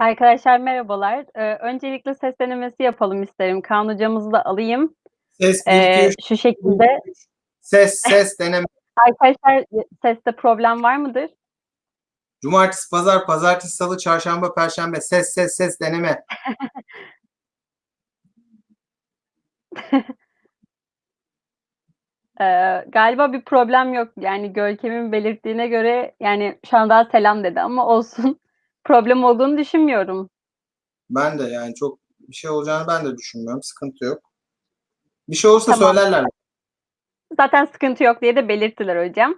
Arkadaşlar merhabalar. Eee, öncelikle ses denemesi yapalım isterim. Kaan hocamızı da alayım. Ses 1 2 Eee, 3 şu şekilde. Ses, ses deneme. Arkadaşlar, seste problem var mıdır? Cumartesi, pazar, pazartesi, salı, çarşamba, perşembe. Ses, ses, ses deneme. Eee, galiba bir problem yok. Yani Görkem'in belirttiğine göre, yani şu an daha selam dedi ama olsun. Problem olduğunu düşünmüyorum. Ben de yani çok bir şey olacağını ben de düşünmüyorum. Sıkıntı yok. Bir şey olursa Tamam. söylerler. Zaten sıkıntı yok diye de belirttiler hocam.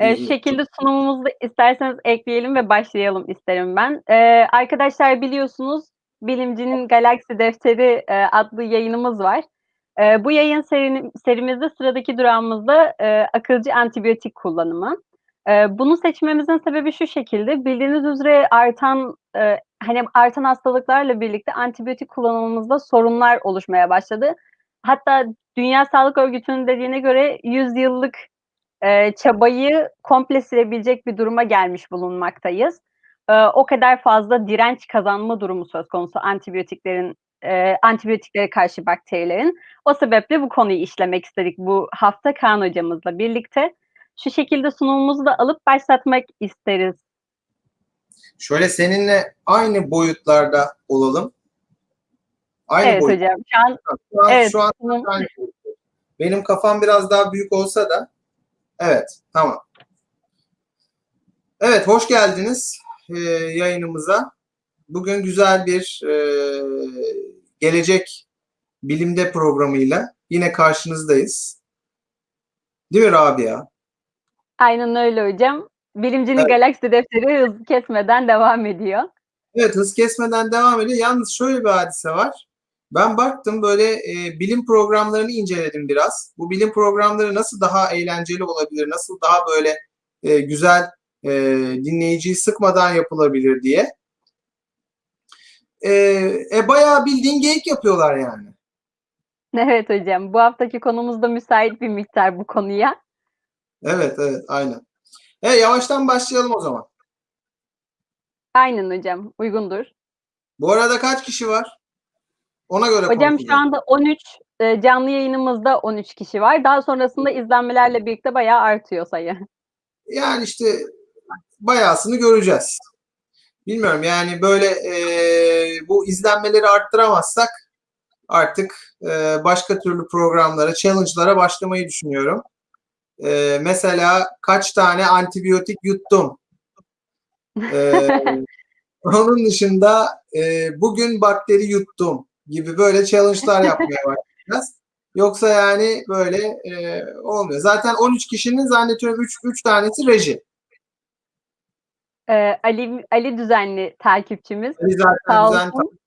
Eee, İyi, şu iyi. şekilde sunumumuzu da isterseniz ekleyelim ve başlayalım isterim ben. Eee, arkadaşlar biliyorsunuz Bilimcinin Galaksi Defteri, eee, adlı yayınımız var. Eee, bu yayın serini serimizde sıradaki durağımızda, eee, akılcı antibiyotik kullanımı. Eee, bunu seçmemizin sebebi şu şekilde, bildiğiniz üzere artan, eee, hani, artan hastalıklarla birlikte antibiyotik kullanımımızda sorunlar oluşmaya başladı. Hatta Dünya Sağlık Örgütü'nün dediğine göre 100 yıllık, eee, çabayı komple silebilecek bir duruma gelmiş bulunmaktayız. Eee, o kadar fazla direnç kazanma durumu söz konusu antibiyotiklerin, antibiyotiklere karşı bakterilerin. O sebeple bu konuyu işlemek istedik bu hafta Kaan hocamızla birlikte. Şu şekilde sunumumuzu da alıp başlatmak isteriz. Şöyle seninle aynı boyutlarda olalım. Aynı Evet boyut. hocam. Şu an Şu an, evet, şu an sunum. Benim kafam biraz daha büyük olsa da evet, tamam. Evet, hoş geldiniz eee, yayınımıza. Bugün güzel bir eee, gelecek bilimde programıyla yine karşınızdayız. Değil mi Rabia? Aynen öyle hocam. Bilimcinin Evet. Galaksi Defteri hız kesmeden devam ediyor. Evet, hız kesmeden devam ediyor. Yalnız şöyle bir hadise var. Ben baktım böyle e, bilim programlarını inceledim biraz. Bu bilim programları nasıl daha eğlenceli olabilir, nasıl daha böyle e, güzel e, dinleyiciyi sıkmadan yapılabilir diye. E, e, bayağı bildiğin geyik yapıyorlar yani. Evet hocam. Bu haftaki konumuz da müsait bir miktar bu konuya. Evet, evet, aynen. E, yavaştan başlayalım o zaman. Aynen hocam. Uygundur. Bu arada kaç kişi var? Ona göre Hocam şu konuşacağım. anda 13, eee, canlı yayınımızda 13 kişi var. Daha sonrasında izlenmelerle birlikte bayağı artıyor sayı. Yani işte bayağısını göreceğiz. Bilmiyorum yani böyle e, bu izlenmeleri arttıramazsak artık e, başka türlü programlara, challenge'lara başlamayı düşünüyorum. E, mesela kaç tane antibiyotik yuttum? E, onun dışında e, bugün bakteri yuttum gibi böyle challenge'lar yapmaya başlayacağız. Yoksa yani böyle e, olmuyor. Zaten 13 kişinin zannediyorum 3, 3 tanesi reji. Eee, Ali Ali düzenli takipçimiz. Ali zaten Sağ düzenli olsun.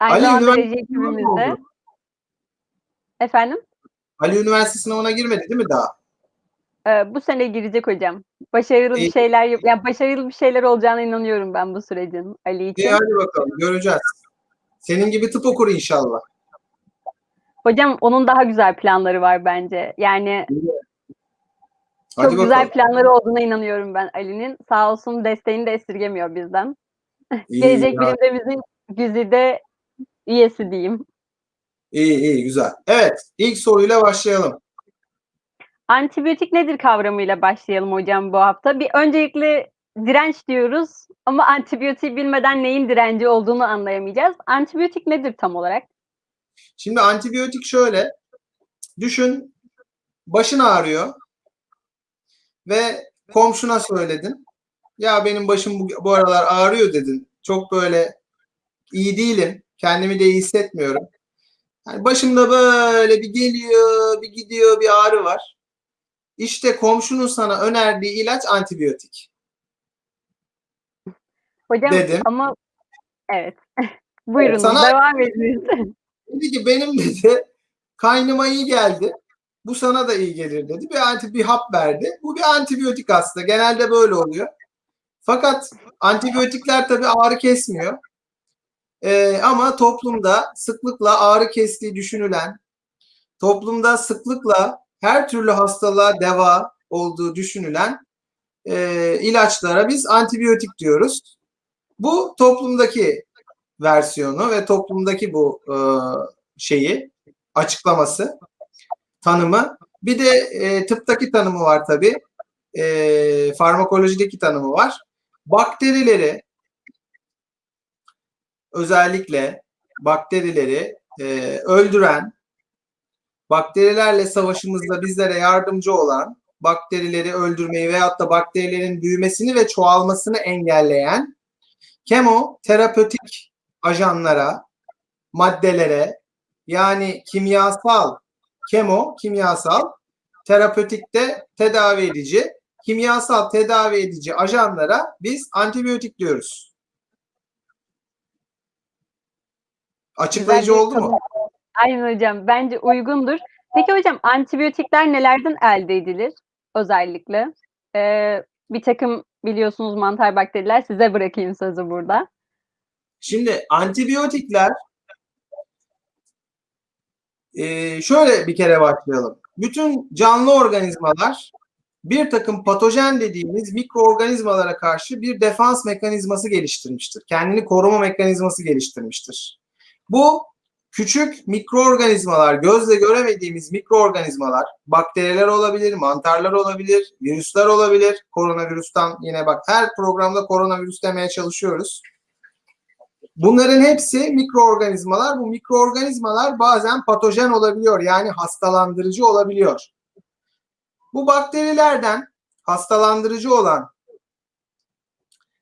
Aynı Ali üniversite ekibimizde. Efendim? Ali üniversite sınavına girmedi değil mi daha? Eee, bu sene girecek hocam. Başarılı bir İyi. şeyler yap ya başarılı bir şeyler olacağına inanıyorum ben bu sürecin Ali İyi için. hadi bakalım göreceğiz. Senin gibi tıp okur inşallah. Hocam onun daha güzel planları var bence. Yani Hadi çok güzel bakalım. planları olduğuna inanıyorum ben Ali'nin. Sağ olsun desteğini de esirgemiyor bizden. İyi, Gelecek. Bilim'de güzide üyesi diyeyim. İyi iyi güzel. Evet ilk soruyla başlayalım. Antibiyotik nedir kavramıyla başlayalım hocam bu hafta. Bir öncelikle direnç diyoruz ama antibiyotiği bilmeden neyin direnci olduğunu anlayamayacağız. Antibiyotik nedir tam olarak? Şimdi antibiyotik şöyle. Düşün başın ağrıyor ve komşuna söyledin. Ya benim başım bu, bu aralar ağrıyor dedin. Çok böyle iyi değilim. Kendimi de iyi hissetmiyorum. Yani başımda böyle bir geliyor, bir gidiyor, bir ağrı var. İşte komşunun sana önerdiği ilaç antibiyotik. Hocam Dedim. ama evet. Buyurunuz sana- devam ediniz. Dedi ki benim dedi kaynıma iyi geldi. Bu sana da iyi gelir dedi. Bir anti bir hap verdi. Bu bir antibiyotik aslında. Genelde böyle oluyor. Fakat antibiyotikler tabii ağrı kesmiyor. Ee, ama toplumda sıklıkla ağrı kestiği düşünülen, toplumda sıklıkla her türlü hastalığa deva olduğu düşünülen e, ilaçlara biz antibiyotik diyoruz. Bu toplumdaki versiyonu ve toplumdaki bu e, şeyi açıklaması, tanımı. Bir de e, tıptaki tanımı var tabii. E, farmakolojideki tanımı var. Bakterileri özellikle bakterileri e, öldüren, bakterilerle savaşımızda bizlere yardımcı olan, bakterileri öldürmeyi veyahut da bakterilerin büyümesini ve çoğalmasını engelleyen kemoterapötik ajanlara, maddelere yani kimyasal, kemo kimyasal, terapötik de tedavi edici, kimyasal tedavi edici ajanlara biz antibiyotik diyoruz. Açıklayıcı Güzel oldu mu? Aynen hocam. Bence uygundur. Peki hocam antibiyotikler nelerden elde edilir özellikle? Ee, bir takım biliyorsunuz mantar bakteriler. Size bırakayım sözü burada. Şimdi antibiyotikler e, şöyle bir kere başlayalım. Bütün canlı organizmalar bir takım patojen dediğimiz mikroorganizmalara karşı bir defans mekanizması geliştirmiştir. Kendini koruma mekanizması geliştirmiştir. Bu küçük mikroorganizmalar, gözle göremediğimiz mikroorganizmalar, bakteriler olabilir, mantarlar olabilir, virüsler olabilir. Koronavirüsten yine bak her programda koronavirüs demeye çalışıyoruz. Bunların hepsi mikroorganizmalar. Bu mikroorganizmalar bazen patojen olabiliyor. Yani hastalandırıcı olabiliyor. Bu bakterilerden hastalandırıcı olan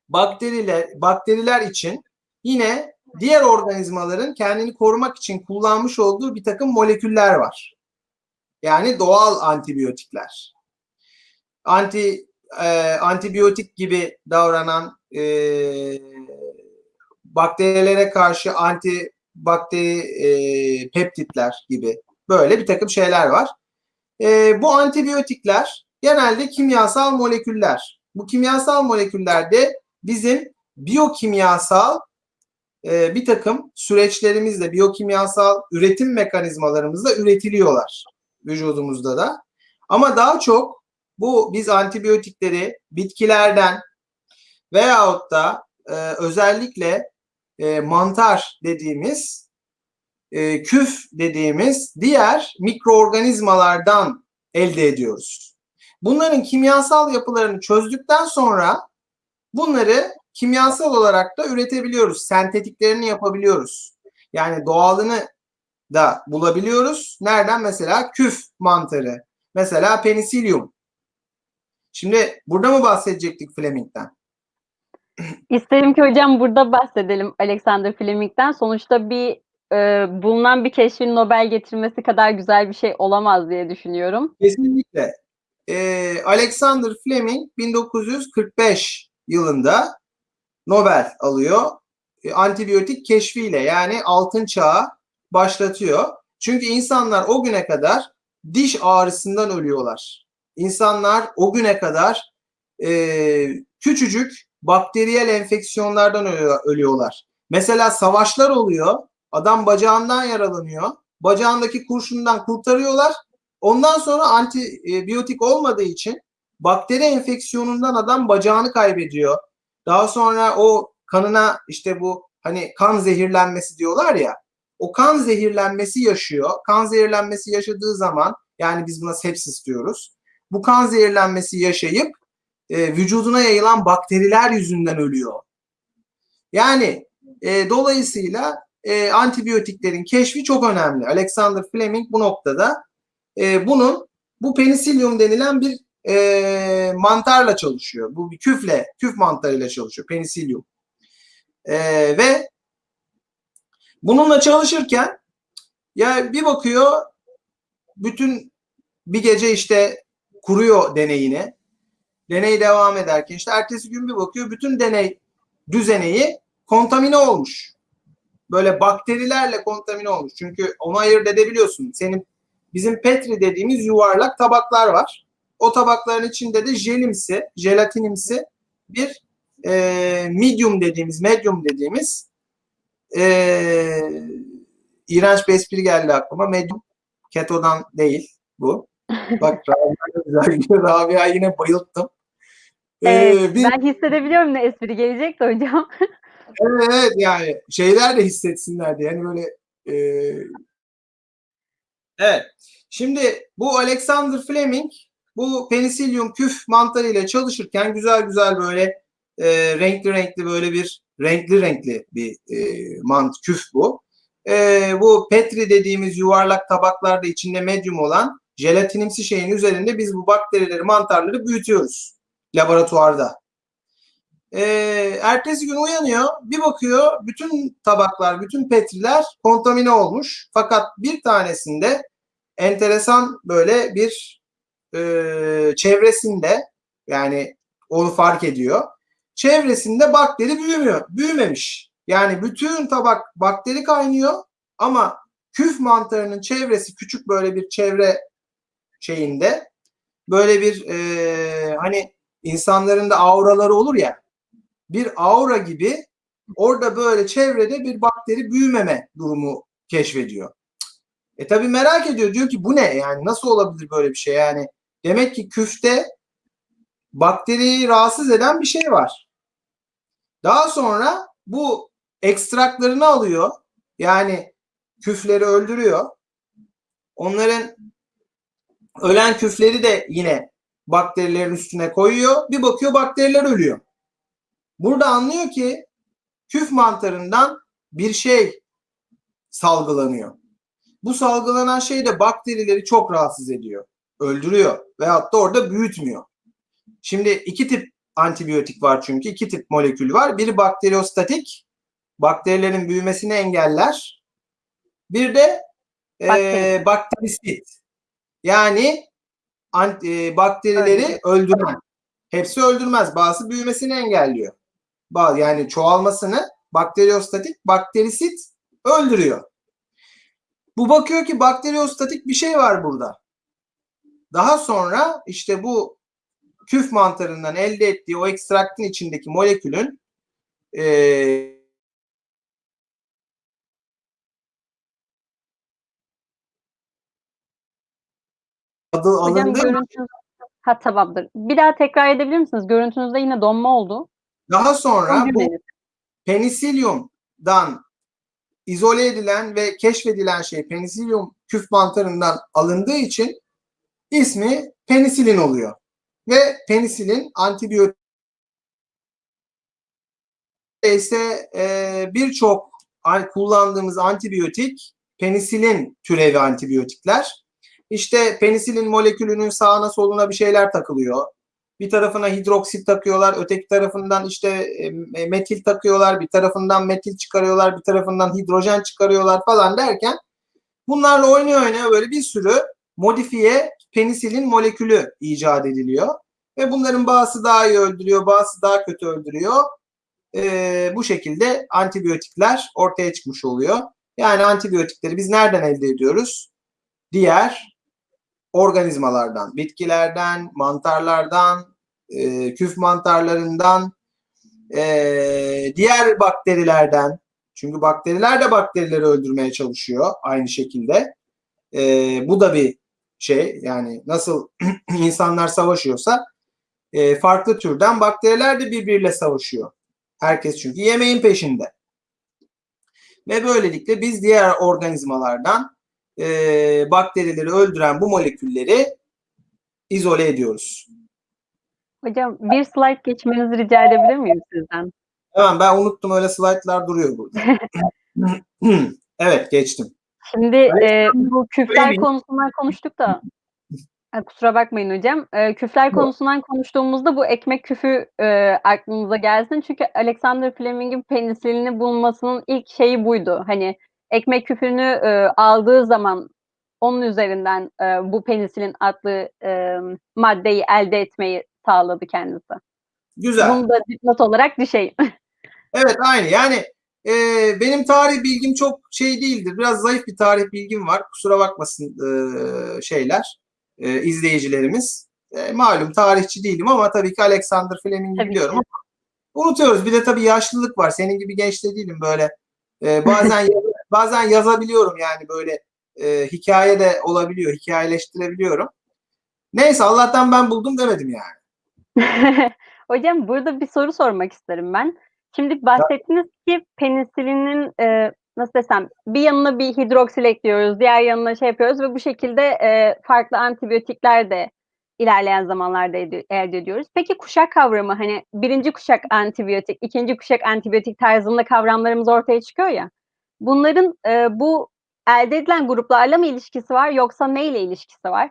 bakteriler bakteriler için yine diğer organizmaların kendini korumak için kullanmış olduğu bir takım moleküller var. Yani doğal antibiyotikler. Anti e, antibiyotik gibi davranan e, bakterilere karşı anti bakteri e, peptitler gibi böyle bir takım şeyler var. E, bu antibiyotikler genelde kimyasal moleküller. Bu kimyasal moleküllerde bizim biyokimyasal e, bir takım süreçlerimizle, biyokimyasal üretim mekanizmalarımızla üretiliyorlar vücudumuzda da. Ama daha çok bu biz antibiyotikleri bitkilerden veyahut da e, özellikle e, mantar dediğimiz e, küf dediğimiz diğer mikroorganizmalardan elde ediyoruz. Bunların kimyasal yapılarını çözdükten sonra bunları kimyasal olarak da üretebiliyoruz. Sentetiklerini yapabiliyoruz. Yani doğalını da bulabiliyoruz. Nereden? Mesela küf mantarı. Mesela penisilyum. Şimdi burada mı bahsedecektik Fleming'den? İsterim ki hocam burada bahsedelim Alexander Fleming'den. Sonuçta bir e, bulunan bir keşfin Nobel getirmesi kadar güzel bir şey olamaz diye düşünüyorum. Kesinlikle. Ee, Alexander Fleming 1945 yılında Nobel alıyor. E, antibiyotik keşfiyle yani altın çağı başlatıyor. Çünkü insanlar o güne kadar diş ağrısından ölüyorlar. İnsanlar o güne kadar e, küçücük bakteriyel enfeksiyonlardan ölüyorlar. Mesela savaşlar oluyor. Adam bacağından yaralanıyor. Bacağındaki kurşundan kurtarıyorlar. Ondan sonra antibiyotik olmadığı için bakteri enfeksiyonundan adam bacağını kaybediyor. Daha sonra o kanına işte bu hani kan zehirlenmesi diyorlar ya. O kan zehirlenmesi yaşıyor. Kan zehirlenmesi yaşadığı zaman yani biz buna sepsis diyoruz. Bu kan zehirlenmesi yaşayıp e, vücuduna yayılan bakteriler yüzünden ölüyor. Yani e, dolayısıyla e, antibiyotiklerin keşfi çok önemli. Alexander Fleming bu noktada e, bunun bu penisilyum denilen bir e, mantarla çalışıyor. Bu bir küfle, küf mantarıyla çalışıyor. Penisilyum. E, ve bununla çalışırken ya bir bakıyor bütün bir gece işte kuruyor deneyini. Deney devam ederken işte ertesi gün bir bakıyor bütün deney düzeneyi kontamine olmuş. Böyle bakterilerle kontamine olmuş. Çünkü onu ayırt edebiliyorsun. Senin bizim Petri dediğimiz yuvarlak tabaklar var. O tabakların içinde de jelimsi, jelatinimsi bir e, medium dediğimiz, medium dediğimiz e, iğrenç bir espri geldi aklıma. Medium ketodan değil bu. Bak Rabia, Rabia yine bayılttım. Evet, ee, bir... Ben hissedebiliyorum ne espri gelecek de hocam. Evet, evet yani şeyler de hissetsinler diye. Yani böyle e... Evet. Şimdi bu Alexander Fleming bu penisilyum küf mantarı ile çalışırken güzel güzel böyle e, renkli renkli böyle bir renkli renkli bir e, mant küf bu. E, bu Petri dediğimiz yuvarlak tabaklarda içinde medyum olan jelatinimsi şeyin üzerinde biz bu bakterileri, mantarları büyütüyoruz laboratuvarda. E, ertesi gün uyanıyor, bir bakıyor bütün tabaklar, bütün petriler kontamine olmuş. Fakat bir tanesinde enteresan böyle bir e, çevresinde yani onu fark ediyor. Çevresinde bakteri büyümüyor, büyümemiş. Yani bütün tabak bakteri kaynıyor ama küf mantarının çevresi küçük böyle bir çevre şeyinde böyle bir e, hani insanların da auraları olur ya bir aura gibi orada böyle çevrede bir bakteri büyümeme durumu keşfediyor. E tabi merak ediyor diyor ki bu ne yani nasıl olabilir böyle bir şey yani demek ki küfte bakteriyi rahatsız eden bir şey var. Daha sonra bu ekstraklarını alıyor yani küfleri öldürüyor. Onların ölen küfleri de yine bakterilerin üstüne koyuyor. Bir bakıyor bakteriler ölüyor. Burada anlıyor ki küf mantarından bir şey salgılanıyor. Bu salgılanan şey de bakterileri çok rahatsız ediyor. Öldürüyor veyahut da orada büyütmüyor. Şimdi iki tip antibiyotik var çünkü. iki tip molekül var. Biri bakteriostatik. Bakterilerin büyümesini engeller. Bir de e, bakterisit. Yani anti, e, bakterileri Öyle. öldüren. Hepsi öldürmez. Bazı büyümesini engelliyor. Bazı yani çoğalmasını bakteriostatik, bakterisit öldürüyor. Bu bakıyor ki bakteriostatik bir şey var burada. Daha sonra işte bu küf mantarından elde ettiği o ekstraktın içindeki molekülün e, adı alındı. Görüntünüz... Ha tamamdır. Bir daha tekrar edebilir misiniz? Görüntünüzde yine donma oldu. Daha sonra bu penisilyumdan izole edilen ve keşfedilen şey penisilyum küf mantarından alındığı için ismi penisilin oluyor. Ve penisilin antibiyotik ise e, birçok kullandığımız antibiyotik penisilin türevi antibiyotikler. İşte penisilin molekülünün sağına soluna bir şeyler takılıyor. Bir tarafına hidroksit takıyorlar, öteki tarafından işte e, metil takıyorlar, bir tarafından metil çıkarıyorlar, bir tarafından hidrojen çıkarıyorlar falan derken bunlarla oynuyor oynuyor böyle bir sürü modifiye penisilin molekülü icat ediliyor. Ve bunların bazısı daha iyi öldürüyor, bazısı daha kötü öldürüyor. Ee, bu şekilde antibiyotikler ortaya çıkmış oluyor. Yani antibiyotikleri biz nereden elde ediyoruz? Diğer organizmalardan, bitkilerden, mantarlardan, e, küf mantarlarından, e, diğer bakterilerden. Çünkü bakteriler de bakterileri öldürmeye çalışıyor aynı şekilde. E, bu da bir şey yani nasıl insanlar savaşıyorsa e, farklı türden bakteriler de birbiriyle savaşıyor. Herkes çünkü yemeğin peşinde. Ve böylelikle biz diğer organizmalardan e, bakterileri öldüren bu molekülleri izole ediyoruz. Hocam bir slide geçmenizi rica edebilir miyim sizden? Tamam ben unuttum öyle slaytlar duruyor burada. evet geçtim. Şimdi e, bu küfler konusundan konuştuk da kusura bakmayın hocam. E, küfler konusundan konuştuğumuzda bu ekmek küfü e, aklınıza gelsin. Çünkü Alexander Fleming'in penisilini bulmasının ilk şeyi buydu. Hani ekmek küfünü e, aldığı zaman onun üzerinden e, bu penisilin adlı e, maddeyi elde etmeyi sağladı kendisi. Güzel. Bunu da dipnot olarak düşeyim. evet aynı yani e, benim tarih bilgim çok şey değildir. Biraz zayıf bir tarih bilgim var. Kusura bakmasın e, şeyler e, izleyicilerimiz. E, malum tarihçi değilim ama tabii ki Alexander Fleming'i biliyorum. Ki. Unutuyoruz. Bir de tabii yaşlılık var. Senin gibi genç de değilim böyle. E, bazen bazen yazabiliyorum yani böyle e, hikaye de olabiliyor. Hikayeleştirebiliyorum. Neyse Allah'tan ben buldum demedim yani. Hocam burada bir soru sormak isterim ben. Şimdi bahsettiniz ki penisilinin e, nasıl desem bir yanına bir hidroksil ekliyoruz, diğer yanına şey yapıyoruz ve bu şekilde e, farklı antibiyotikler de ilerleyen zamanlarda ed- elde ediyoruz. Peki kuşak kavramı hani birinci kuşak antibiyotik, ikinci kuşak antibiyotik tarzında kavramlarımız ortaya çıkıyor ya. Bunların e, bu elde edilen gruplarla mı ilişkisi var yoksa neyle ilişkisi var?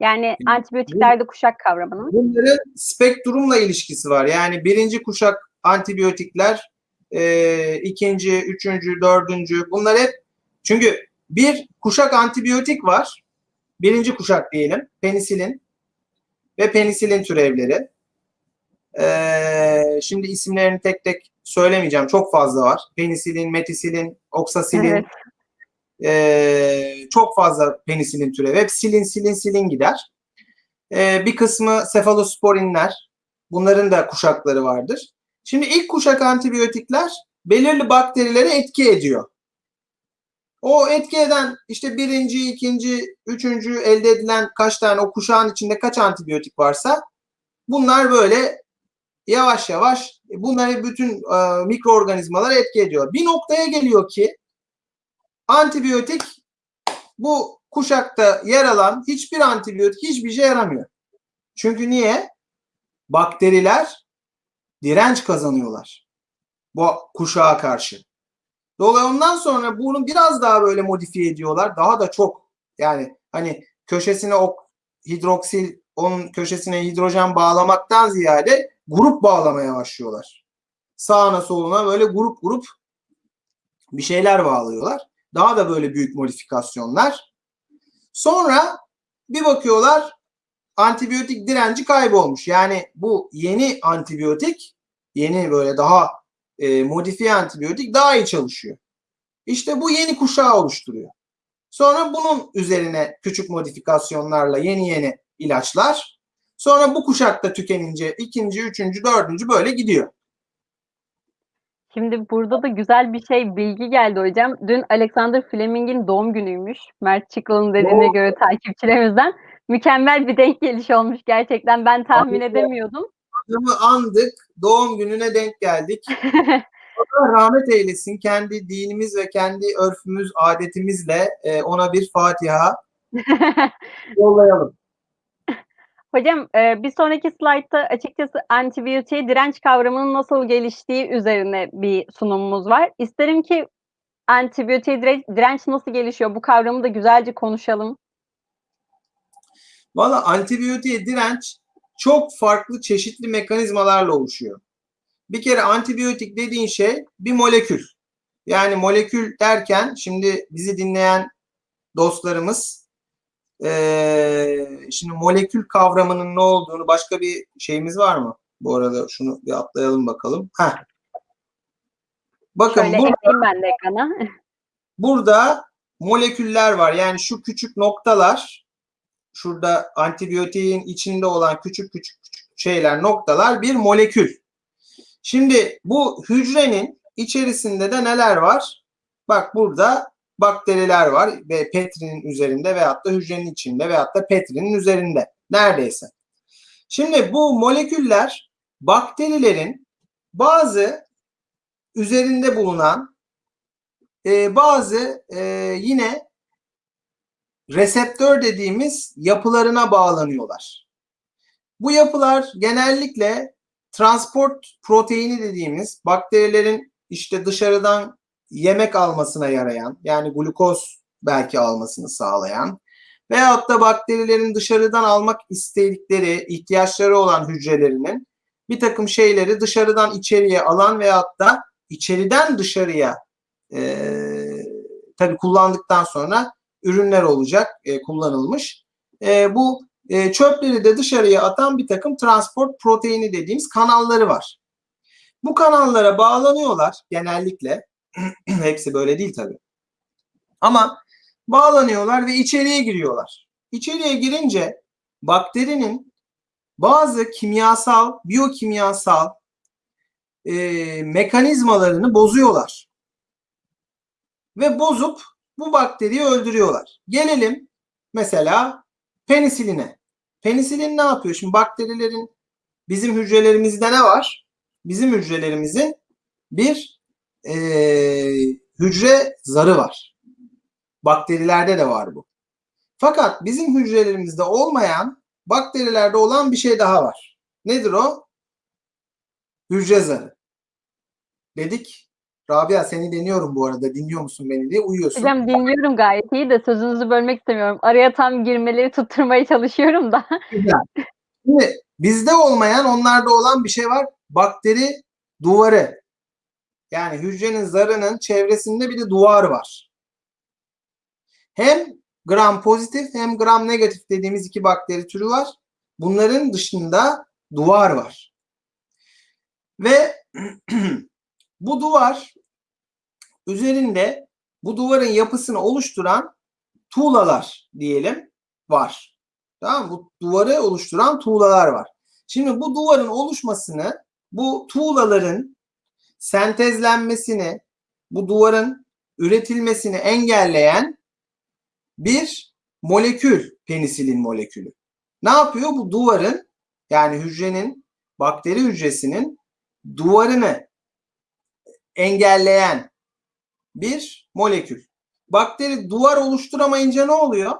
Yani antibiyotiklerde kuşak kavramının. Bunların spektrumla ilişkisi var. Yani birinci kuşak antibiyotikler, e, ikinci, üçüncü, dördüncü bunlar hep çünkü bir kuşak antibiyotik var. Birinci kuşak diyelim. Penisilin ve penisilin türevleri. E, şimdi isimlerini tek tek söylemeyeceğim. Çok fazla var. Penisilin, metisilin, oksasilin, Evet. ee, çok fazla penisilin türevi. Hep silin silin silin gider. Ee, bir kısmı sefalosporinler. Bunların da kuşakları vardır. Şimdi ilk kuşak antibiyotikler belirli bakterilere etki ediyor. O etki eden işte birinci, ikinci, üçüncü elde edilen kaç tane o kuşağın içinde kaç antibiyotik varsa bunlar böyle yavaş yavaş bunları bütün e, mikroorganizmalara etki ediyor. Bir noktaya geliyor ki antibiyotik bu kuşakta yer alan hiçbir antibiyotik hiçbir şey yaramıyor. Çünkü niye? Bakteriler direnç kazanıyorlar bu kuşağa karşı. Dolayısıyla ondan sonra bunu biraz daha böyle modifiye ediyorlar. Daha da çok yani hani köşesine o hidroksil onun köşesine hidrojen bağlamaktan ziyade grup bağlamaya başlıyorlar. Sağına soluna böyle grup grup bir şeyler bağlıyorlar. Daha da böyle büyük modifikasyonlar. Sonra bir bakıyorlar antibiyotik direnci kaybolmuş. Yani bu yeni antibiyotik, yeni böyle daha e, modifiye antibiyotik daha iyi çalışıyor. İşte bu yeni kuşağı oluşturuyor. Sonra bunun üzerine küçük modifikasyonlarla yeni yeni ilaçlar. Sonra bu kuşakta tükenince ikinci, üçüncü, dördüncü böyle gidiyor. Şimdi burada da güzel bir şey bilgi geldi hocam. Dün Alexander Fleming'in doğum günüymüş. Mert Çıkıl'ın dediğine Oo. göre takipçilerimizden. Mükemmel bir denk geliş olmuş gerçekten. Ben tahmin Aynen. edemiyordum. Adamı andık, doğum gününe denk geldik. Allah rahmet eylesin. Kendi dinimiz ve kendi örfümüz, adetimizle e, ona bir Fatiha yollayalım. Hocam e, bir sonraki slaytta açıkçası antibiyotiğe direnç kavramının nasıl geliştiği üzerine bir sunumumuz var. İsterim ki antibiyotiğe direnç, nasıl gelişiyor bu kavramı da güzelce konuşalım. Valla antibiyotiğe direnç çok farklı çeşitli mekanizmalarla oluşuyor. Bir kere antibiyotik dediğin şey bir molekül. Yani molekül derken şimdi bizi dinleyen dostlarımız eee, şimdi molekül kavramının ne olduğunu başka bir şeyimiz var mı? Bu arada şunu bir atlayalım bakalım. Heh. Bakın Şöyle burada, ben de ekrana. burada moleküller var. Yani şu küçük noktalar şurada antibiyotiğin içinde olan küçük küçük küçük şeyler noktalar bir molekül. Şimdi bu hücrenin içerisinde de neler var? Bak burada bakteriler var ve Petri'nin üzerinde veyahut da hücrenin içinde veyahut da Petri'nin üzerinde. Neredeyse. Şimdi bu moleküller bakterilerin bazı üzerinde bulunan e, bazı e, yine reseptör dediğimiz yapılarına bağlanıyorlar. Bu yapılar genellikle transport proteini dediğimiz bakterilerin işte dışarıdan yemek almasına yarayan yani glukoz belki almasını sağlayan veyahut da bakterilerin dışarıdan almak istedikleri ihtiyaçları olan hücrelerinin bir takım şeyleri dışarıdan içeriye alan veyahut da içeriden dışarıya e, tabii kullandıktan sonra ürünler olacak e, kullanılmış. E, bu e, çöpleri de dışarıya atan bir takım transport proteini dediğimiz kanalları var. Bu kanallara bağlanıyorlar genellikle. Hepsi böyle değil tabii. Ama bağlanıyorlar ve içeriye giriyorlar. İçeriye girince bakterinin bazı kimyasal, biyokimyasal e, mekanizmalarını bozuyorlar. Ve bozup bu bakteriyi öldürüyorlar. Gelelim mesela penisiline. Penisilin ne yapıyor? Şimdi bakterilerin bizim hücrelerimizde ne var? Bizim hücrelerimizin bir e, hücre zarı var. Bakterilerde de var bu. Fakat bizim hücrelerimizde olmayan bakterilerde olan bir şey daha var. Nedir o? Hücre zarı. Dedik. Rabia seni deniyorum bu arada. Dinliyor musun beni diye uyuyorsun. Hocam dinliyorum gayet iyi de sözünüzü bölmek istemiyorum. Araya tam girmeleri tutturmaya çalışıyorum da. Güzel. Şimdi bizde olmayan onlarda olan bir şey var. Bakteri duvarı. Yani hücrenin zarının çevresinde bir de duvar var. Hem gram pozitif hem gram negatif dediğimiz iki bakteri türü var. Bunların dışında duvar var. Ve bu duvar üzerinde bu duvarın yapısını oluşturan tuğlalar diyelim var. Tamam? Bu duvarı oluşturan tuğlalar var. Şimdi bu duvarın oluşmasını, bu tuğlaların sentezlenmesini, bu duvarın üretilmesini engelleyen bir molekül, penisilin molekülü. Ne yapıyor? Bu duvarın yani hücrenin, bakteri hücresinin duvarını engelleyen bir molekül. Bakteri duvar oluşturamayınca ne oluyor?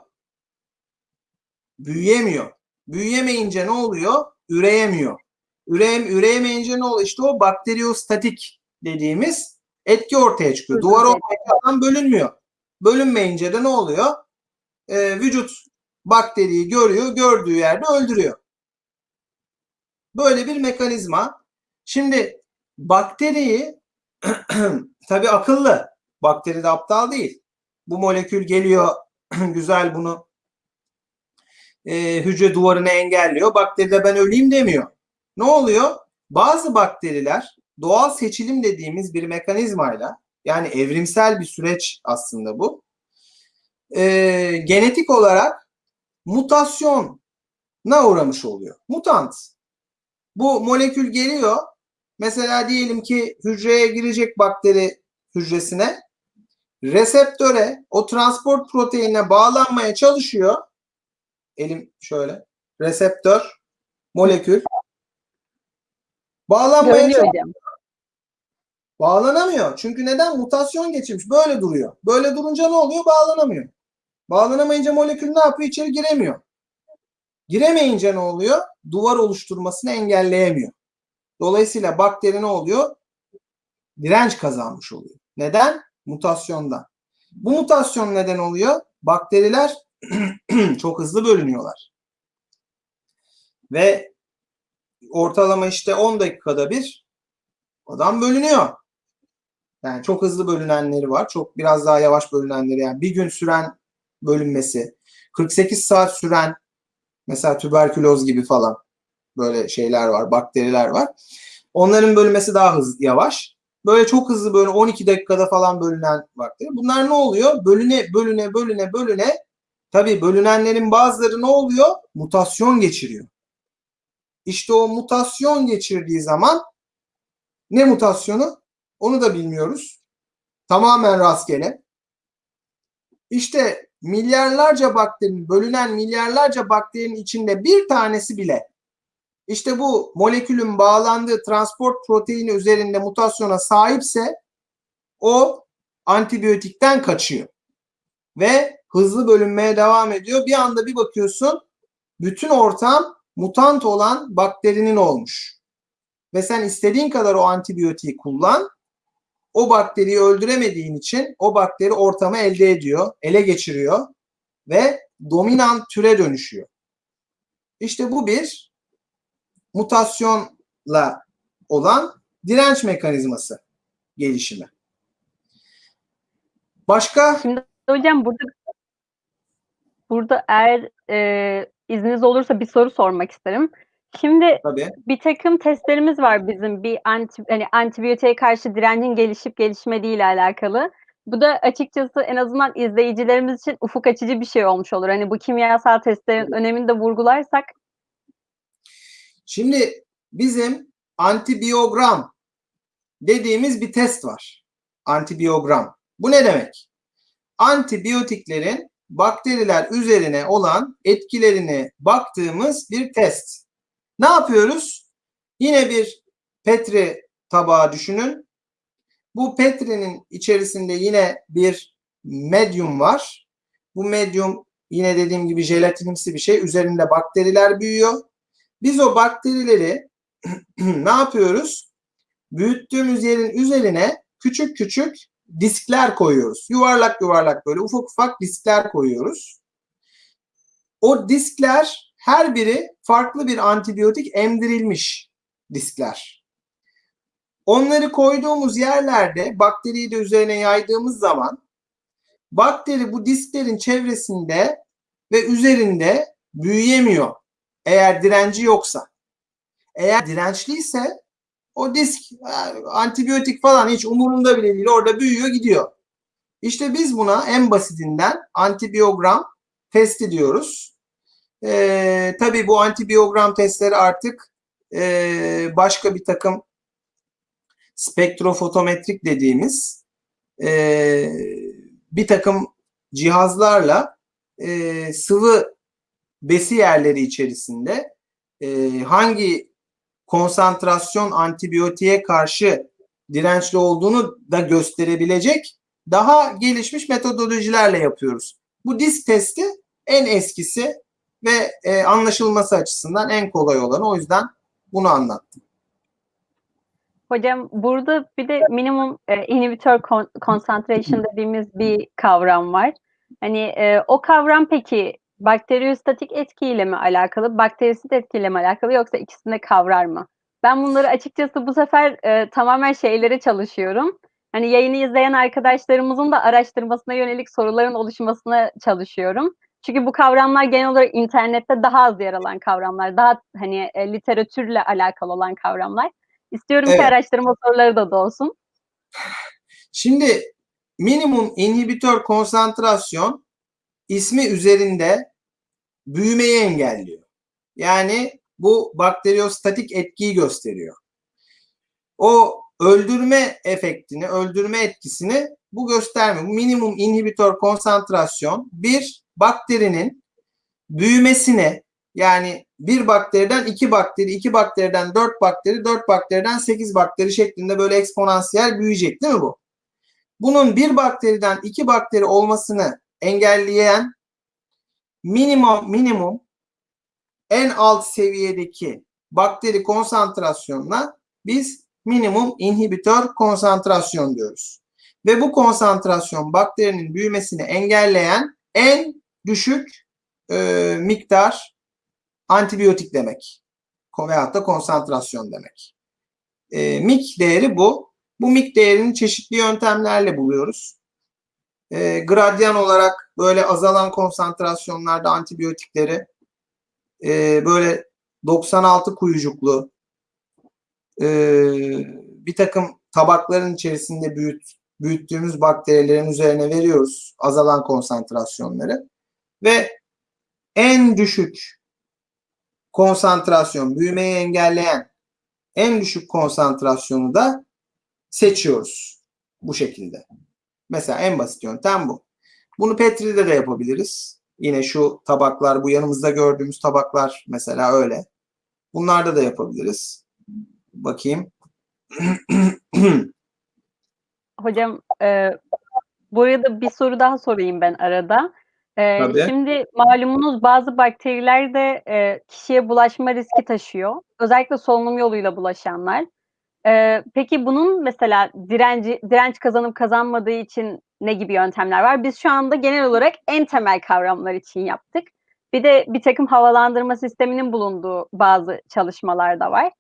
Büyüyemiyor. Büyüyemeyince ne oluyor? Üreyemiyor. Üreyem, üreyemeyince ne oluyor? İşte o bakteriyostatik dediğimiz etki ortaya çıkıyor. Duvar olmayan bölünmüyor. Bölünmeyince de ne oluyor? Ee, vücut bakteriyi görüyor, gördüğü yerde öldürüyor. Böyle bir mekanizma. Şimdi bakteriyi tabii akıllı. Bakteri de aptal değil. Bu molekül geliyor güzel bunu e, hücre duvarını engelliyor. Bakteri de ben öleyim demiyor. Ne oluyor? Bazı bakteriler doğal seçilim dediğimiz bir mekanizmayla yani evrimsel bir süreç aslında bu. E, genetik olarak mutasyona uğramış oluyor. Mutant. Bu molekül geliyor. Mesela diyelim ki hücreye girecek bakteri hücresine reseptöre o transport proteinine bağlanmaya çalışıyor. Elim şöyle. Reseptör, molekül. Bağlanmaya Görünüyor çalışıyor. hocam. Bağlanamıyor. Çünkü neden? Mutasyon geçirmiş. Böyle duruyor. Böyle durunca ne oluyor? Bağlanamıyor. Bağlanamayınca molekül ne yapıyor? İçeri giremiyor. Giremeyince ne oluyor? Duvar oluşturmasını engelleyemiyor. Dolayısıyla bakteri ne oluyor? Direnç kazanmış oluyor. Neden? Mutasyondan. Bu mutasyon neden oluyor? Bakteriler çok hızlı bölünüyorlar. Ve ortalama işte 10 dakikada bir adam bölünüyor. Yani çok hızlı bölünenleri var. Çok biraz daha yavaş bölünenleri yani bir gün süren bölünmesi, 48 saat süren mesela tüberküloz gibi falan böyle şeyler var, bakteriler var. Onların bölünmesi daha hızlı, yavaş. Böyle çok hızlı böyle 12 dakikada falan bölünen bakteri. Bunlar ne oluyor? Bölüne, bölüne, bölüne, bölüne. Tabii bölünenlerin bazıları ne oluyor? Mutasyon geçiriyor. İşte o mutasyon geçirdiği zaman ne mutasyonu? Onu da bilmiyoruz. Tamamen rastgele. İşte milyarlarca bakterinin, bölünen milyarlarca bakterinin içinde bir tanesi bile işte bu molekülün bağlandığı transport proteini üzerinde mutasyona sahipse o antibiyotikten kaçıyor. Ve hızlı bölünmeye devam ediyor. Bir anda bir bakıyorsun bütün ortam mutant olan bakterinin olmuş. Ve sen istediğin kadar o antibiyotiği kullan. O bakteriyi öldüremediğin için o bakteri ortamı elde ediyor, ele geçiriyor ve dominant türe dönüşüyor. İşte bu bir mutasyonla olan direnç mekanizması gelişimi. Başka? Şimdi hocam burada burada eğer e, izniniz olursa bir soru sormak isterim. Şimdi Tabii. bir takım testlerimiz var bizim bir anti, hani antibiyotiğe karşı direncin gelişip gelişmediği ile alakalı. Bu da açıkçası en azından izleyicilerimiz için ufuk açıcı bir şey olmuş olur. Hani bu kimyasal testlerin önemini de vurgularsak. Şimdi bizim antibiyogram dediğimiz bir test var. Antibiyogram. Bu ne demek? Antibiyotiklerin bakteriler üzerine olan etkilerini baktığımız bir test. Ne yapıyoruz? Yine bir Petri tabağı düşünün. Bu Petri'nin içerisinde yine bir medyum var. Bu medyum yine dediğim gibi jelatinimsi bir şey. Üzerinde bakteriler büyüyor. Biz o bakterileri ne yapıyoruz? Büyüttüğümüz yerin üzerine küçük küçük diskler koyuyoruz. Yuvarlak yuvarlak böyle ufak ufak diskler koyuyoruz. O diskler her biri farklı bir antibiyotik emdirilmiş diskler. Onları koyduğumuz yerlerde bakteriyi de üzerine yaydığımız zaman bakteri bu disklerin çevresinde ve üzerinde büyüyemiyor. Eğer direnci yoksa. Eğer dirençliyse o disk antibiyotik falan hiç umurunda bile değil. Orada büyüyor gidiyor. İşte biz buna en basitinden antibiyogram testi diyoruz. Ee, tabii bu antibiyogram testleri artık e, başka bir takım spektrofotometrik dediğimiz e, bir takım cihazlarla e, sıvı besi yerleri içerisinde e, hangi konsantrasyon antibiyotiğe karşı dirençli olduğunu da gösterebilecek daha gelişmiş metodolojilerle yapıyoruz. Bu disk testi en eskisi ve e, anlaşılması açısından en kolay olanı. O yüzden bunu anlattım. Hocam burada bir de minimum e, inhibitor concentration dediğimiz bir kavram var. Hani e, o kavram peki bakteriyostatik etkiyle mi alakalı, bakterisit etkiyle mi alakalı yoksa ikisinde kavrar mı? Ben bunları açıkçası bu sefer e, tamamen şeylere çalışıyorum. Hani yayını izleyen arkadaşlarımızın da araştırmasına yönelik soruların oluşmasına çalışıyorum. Çünkü bu kavramlar genel olarak internette daha az yer alan kavramlar, daha hani e, literatürle alakalı olan kavramlar. İstiyorum evet. ki araştırma soruları da olsun. Şimdi minimum inhibitör konsantrasyon ismi üzerinde büyümeyi engelliyor. Yani bu bakteriyostatik etkiyi gösteriyor. O öldürme efektini, öldürme etkisini bu göstermiyor. Minimum inhibitör konsantrasyon bir bakterinin büyümesine yani bir bakteriden iki bakteri, iki bakteriden dört bakteri, dört bakteriden sekiz bakteri şeklinde böyle eksponansiyel büyüyecek değil mi bu? Bunun bir bakteriden iki bakteri olmasını engelleyen minimum minimum en alt seviyedeki bakteri konsantrasyonuna biz minimum inhibitör konsantrasyon diyoruz. Ve bu konsantrasyon bakterinin büyümesini engelleyen en düşük e, miktar antibiyotik demek. Veyahut da konsantrasyon demek. E, mik değeri bu. Bu mik değerini çeşitli yöntemlerle buluyoruz. E, gradyan olarak böyle azalan konsantrasyonlarda antibiyotikleri e, böyle 96 kuyucuklu e, bir takım tabakların içerisinde büyüt, büyüttüğümüz bakterilerin üzerine veriyoruz azalan konsantrasyonları ve en düşük konsantrasyon, büyümeyi engelleyen en düşük konsantrasyonu da seçiyoruz bu şekilde. Mesela en basit yöntem bu. Bunu Petri'de de yapabiliriz. Yine şu tabaklar, bu yanımızda gördüğümüz tabaklar mesela öyle. Bunlarda da yapabiliriz. Bakayım. Hocam e, bu arada bir soru daha sorayım ben arada. E, şimdi malumunuz bazı bakteriler de e, kişiye bulaşma riski taşıyor. Özellikle solunum yoluyla bulaşanlar. E, peki bunun mesela direnci, direnç kazanıp kazanmadığı için ne gibi yöntemler var? Biz şu anda genel olarak en temel kavramlar için yaptık. Bir de bir takım havalandırma sisteminin bulunduğu bazı çalışmalar da var.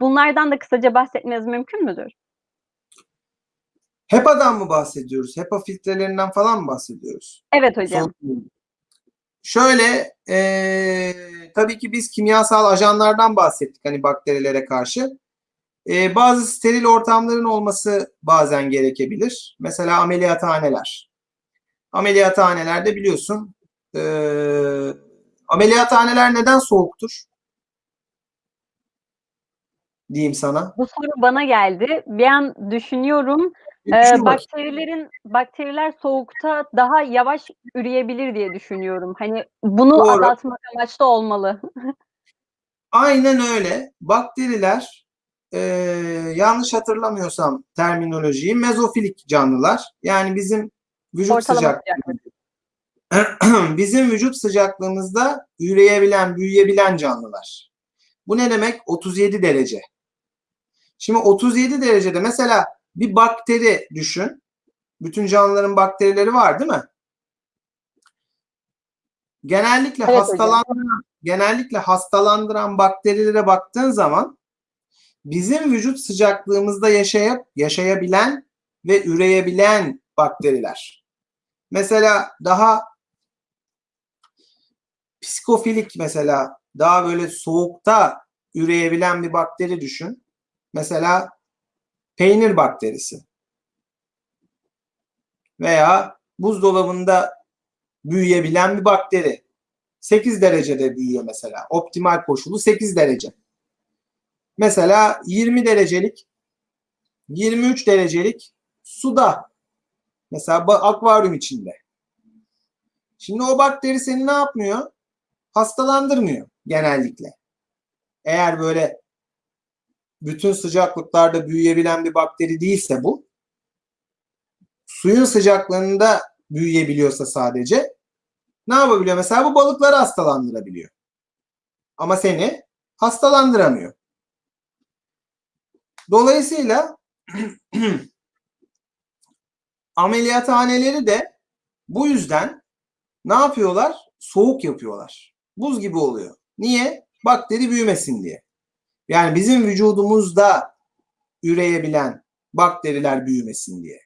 Bunlardan da kısaca bahsetmeniz mümkün müdür? HEPA'dan mı bahsediyoruz? HEPA filtrelerinden falan mı bahsediyoruz? Evet hocam. Son, şöyle e, tabii ki biz kimyasal ajanlardan bahsettik hani bakterilere karşı. E, bazı steril ortamların olması bazen gerekebilir. Mesela ameliyathaneler. Ameliyathanelerde biliyorsun e, ameliyathaneler neden soğuktur? Diyeyim sana. Bu soru bana geldi. Bir an düşünüyorum. Ee, bakterilerin bakteriler soğukta daha yavaş üreyebilir diye düşünüyorum. Hani bunu Doğru. azaltmak amaçlı olmalı. Aynen öyle. Bakteriler e, yanlış hatırlamıyorsam terminolojiyi mezofilik canlılar. Yani bizim vücut Ortalama sıcak sıcaklık. bizim vücut sıcaklığımızda üreyebilen, büyüyebilen canlılar. Bu ne demek? 37 derece. Şimdi 37 derecede mesela bir bakteri düşün. Bütün canlıların bakterileri var değil mi? Genellikle Evet hocam. hastalandıran, genellikle hastalandıran bakterilere baktığın zaman bizim vücut sıcaklığımızda yaşayıp yaşayabilen ve üreyebilen bakteriler. Mesela daha psikofilik mesela daha böyle soğukta üreyebilen bir bakteri düşün. Mesela peynir bakterisi. Veya buzdolabında büyüyebilen bir bakteri. 8 derecede büyüyor mesela. Optimal koşulu 8 derece. Mesela 20 derecelik 23 derecelik suda mesela akvaryum içinde. Şimdi o bakteri seni ne yapmıyor? Hastalandırmıyor genellikle. Eğer böyle bütün sıcaklıklarda büyüyebilen bir bakteri değilse bu, suyun sıcaklığında büyüyebiliyorsa sadece ne yapabiliyor? Mesela bu balıkları hastalandırabiliyor. Ama seni hastalandıramıyor. Dolayısıyla ameliyathaneleri de bu yüzden ne yapıyorlar? Soğuk yapıyorlar. Buz gibi oluyor. Niye? Bakteri büyümesin diye. Yani bizim vücudumuzda üreyebilen bakteriler büyümesin diye.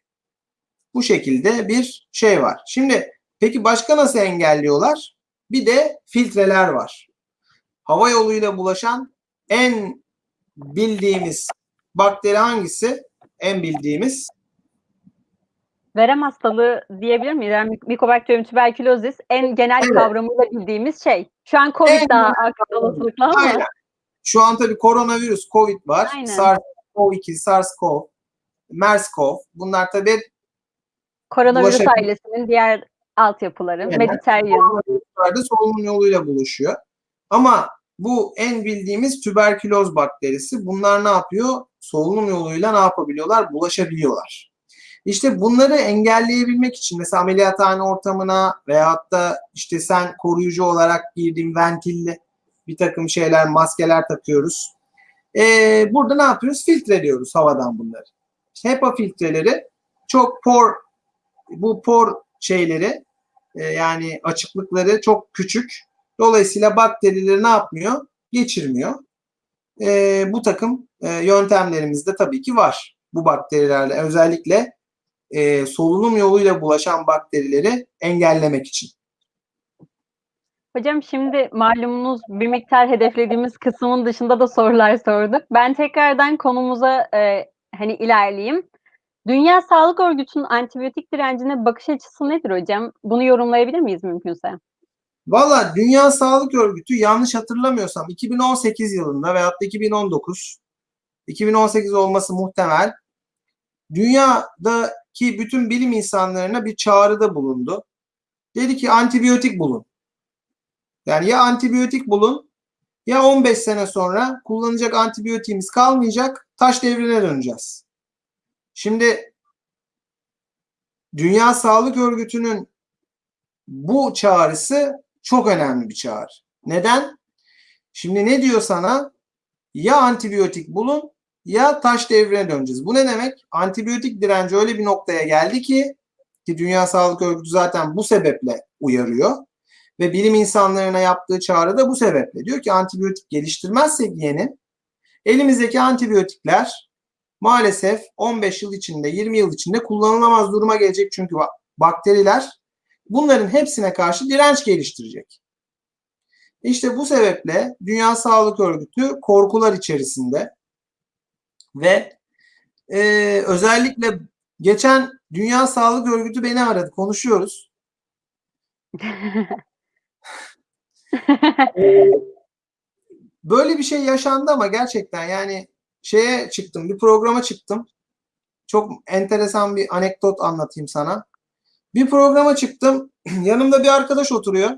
Bu şekilde bir şey var. Şimdi peki başka nasıl engelliyorlar? Bir de filtreler var. Hava yoluyla bulaşan en bildiğimiz bakteri hangisi? En bildiğimiz Verem hastalığı diyebilir miyiz? Yani Mycobacterium tuberculosis en genel Evet. kavramıyla bildiğimiz şey. Şu an Covid En daha arka olasılıkla ama Aynen. Şu an tabii koronavirüs, Covid var. Aynen. SARS-CoV-2, SARS-CoV, MERS-CoV. Bunlar tabii koronavirüs ailesinin diğer altyapıları. Aynen. Mediterranean. solunum yoluyla buluşuyor. Ama bu en bildiğimiz tüberküloz bakterisi. Bunlar ne yapıyor? Solunum yoluyla ne yapabiliyorlar? Bulaşabiliyorlar. İşte bunları engelleyebilmek için mesela ameliyathane ortamına veyahut da işte sen koruyucu olarak girdiğin ventilli bir takım şeyler, maskeler takıyoruz. Ee, burada ne yapıyoruz? Filtreliyoruz havadan bunları. HEPA filtreleri çok por, bu por şeyleri e, yani açıklıkları çok küçük. Dolayısıyla bakterileri ne yapmıyor? Geçirmiyor. E, bu takım e, yöntemlerimiz de tabii ki var. Bu bakterilerle özellikle e, solunum yoluyla bulaşan bakterileri engellemek için. Hocam şimdi malumunuz bir miktar hedeflediğimiz kısmın dışında da sorular sorduk. Ben tekrardan konumuza e, hani ilerleyeyim. Dünya Sağlık Örgütü'nün antibiyotik direncine bakış açısı nedir hocam? Bunu yorumlayabilir miyiz mümkünse? Valla Dünya Sağlık Örgütü yanlış hatırlamıyorsam 2018 yılında veyahut da 2019 2018 olması muhtemel dünyadaki bütün bilim insanlarına bir çağrıda bulundu. Dedi ki antibiyotik bulun. Yani ya antibiyotik bulun ya 15 sene sonra kullanacak antibiyotiğimiz kalmayacak taş devrine döneceğiz. Şimdi Dünya Sağlık Örgütü'nün bu çağrısı çok önemli bir çağrı. Neden? Şimdi ne diyor sana? Ya antibiyotik bulun ya taş devrine döneceğiz. Bu ne demek? Antibiyotik direnci öyle bir noktaya geldi ki ki Dünya Sağlık Örgütü zaten bu sebeple uyarıyor ve bilim insanlarına yaptığı çağrı da bu sebeple. Diyor ki antibiyotik geliştirmezsek yeni elimizdeki antibiyotikler maalesef 15 yıl içinde 20 yıl içinde kullanılamaz duruma gelecek çünkü bakteriler bunların hepsine karşı direnç geliştirecek. İşte bu sebeple Dünya Sağlık Örgütü korkular içerisinde ve e, özellikle geçen Dünya Sağlık Örgütü beni aradı. Konuşuyoruz. Böyle bir şey yaşandı ama gerçekten yani şeye çıktım, bir programa çıktım. Çok enteresan bir anekdot anlatayım sana. Bir programa çıktım. Yanımda bir arkadaş oturuyor.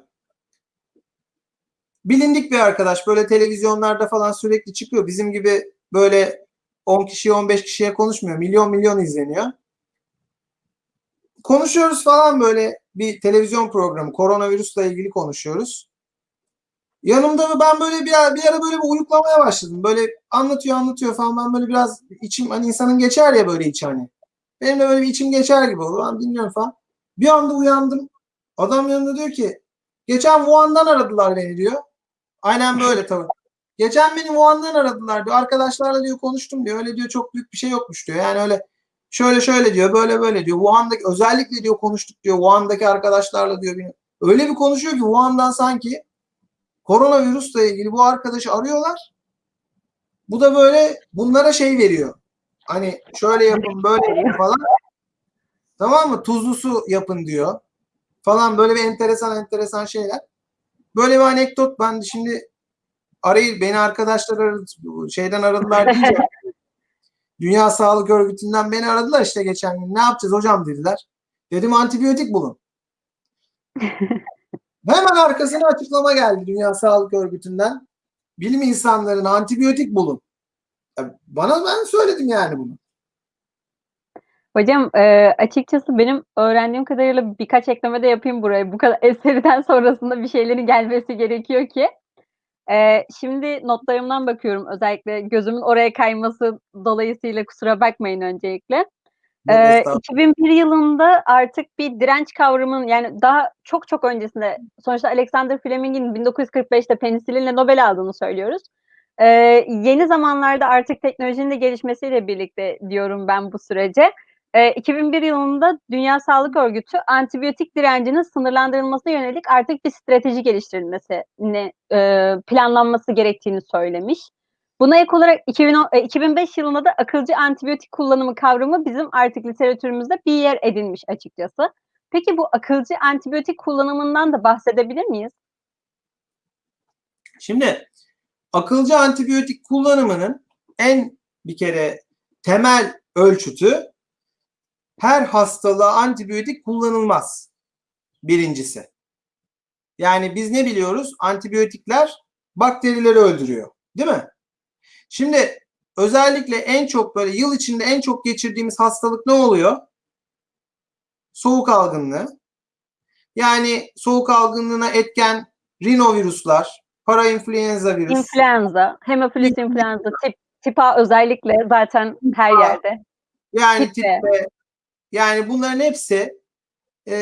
Bilindik bir arkadaş. Böyle televizyonlarda falan sürekli çıkıyor. Bizim gibi böyle 10 kişiye 15 kişiye konuşmuyor. Milyon milyon izleniyor. Konuşuyoruz falan böyle bir televizyon programı. Koronavirüsle ilgili konuşuyoruz. Yanımda da ben böyle bir, bir ara böyle bir uyuklamaya başladım. Böyle anlatıyor anlatıyor falan. Ben böyle biraz içim hani insanın geçer ya böyle içi hani. Benim de böyle bir içim geçer gibi oldu. Ben dinliyorum falan. Bir anda uyandım. Adam yanında diyor ki geçen Wuhan'dan aradılar beni diyor. Aynen böyle tabii. Geçen beni Wuhan'dan aradılar diyor. Arkadaşlarla diyor konuştum diyor. Öyle diyor çok büyük bir şey yokmuş diyor. Yani öyle şöyle şöyle diyor böyle böyle diyor. Wuhan'daki özellikle diyor konuştuk diyor. Wuhan'daki arkadaşlarla diyor. Öyle bir konuşuyor ki Wuhan'dan sanki koronavirüsle ilgili bu arkadaşı arıyorlar. Bu da böyle bunlara şey veriyor. Hani şöyle yapın böyle yapın falan. Tamam mı? Tuzlu su yapın diyor. Falan böyle bir enteresan enteresan şeyler. Böyle bir anekdot ben şimdi arayı beni arkadaşlar aradı, şeyden aradılar deyince Dünya Sağlık Örgütü'nden beni aradılar işte geçen gün. Ne yapacağız hocam dediler. Dedim antibiyotik bulun. Hemen arkasına açıklama geldi Dünya Sağlık Örgütü'nden. Bilim insanlarına antibiyotik bulun. Bana ben söyledim yani bunu. Hocam e, açıkçası benim öğrendiğim kadarıyla birkaç ekleme de yapayım buraya. Bu kadar eseriden sonrasında bir şeylerin gelmesi gerekiyor ki. E, şimdi notlarımdan bakıyorum özellikle gözümün oraya kayması dolayısıyla kusura bakmayın öncelikle. E, 2001 yılında artık bir direnç kavramının yani daha çok çok öncesinde sonuçta Alexander Fleming'in 1945'te penisilinle Nobel aldığını söylüyoruz. E, yeni zamanlarda artık teknolojinin de gelişmesiyle birlikte diyorum ben bu sürece. E, 2001 yılında Dünya Sağlık Örgütü antibiyotik direncinin sınırlandırılmasına yönelik artık bir strateji geliştirilmesini e, planlanması gerektiğini söylemiş. Buna ek olarak 2010, e, 2005 yılında da akılcı antibiyotik kullanımı kavramı bizim artık literatürümüzde bir yer edinmiş açıkçası. Peki bu akılcı antibiyotik kullanımından da bahsedebilir miyiz? Şimdi akılcı antibiyotik kullanımının en bir kere temel ölçütü her hastalığa antibiyotik kullanılmaz. Birincisi. Yani biz ne biliyoruz? Antibiyotikler bakterileri öldürüyor. Değil mi? Şimdi özellikle en çok böyle yıl içinde en çok geçirdiğimiz hastalık ne oluyor? Soğuk algınlığı. Yani soğuk algınlığına etken rinovirüsler, parainfluenza virüs. İnfluenza, hemofilus influenza, tip, tip A özellikle zaten her yerde. Yani tip, tip B. Yani bunların hepsi e,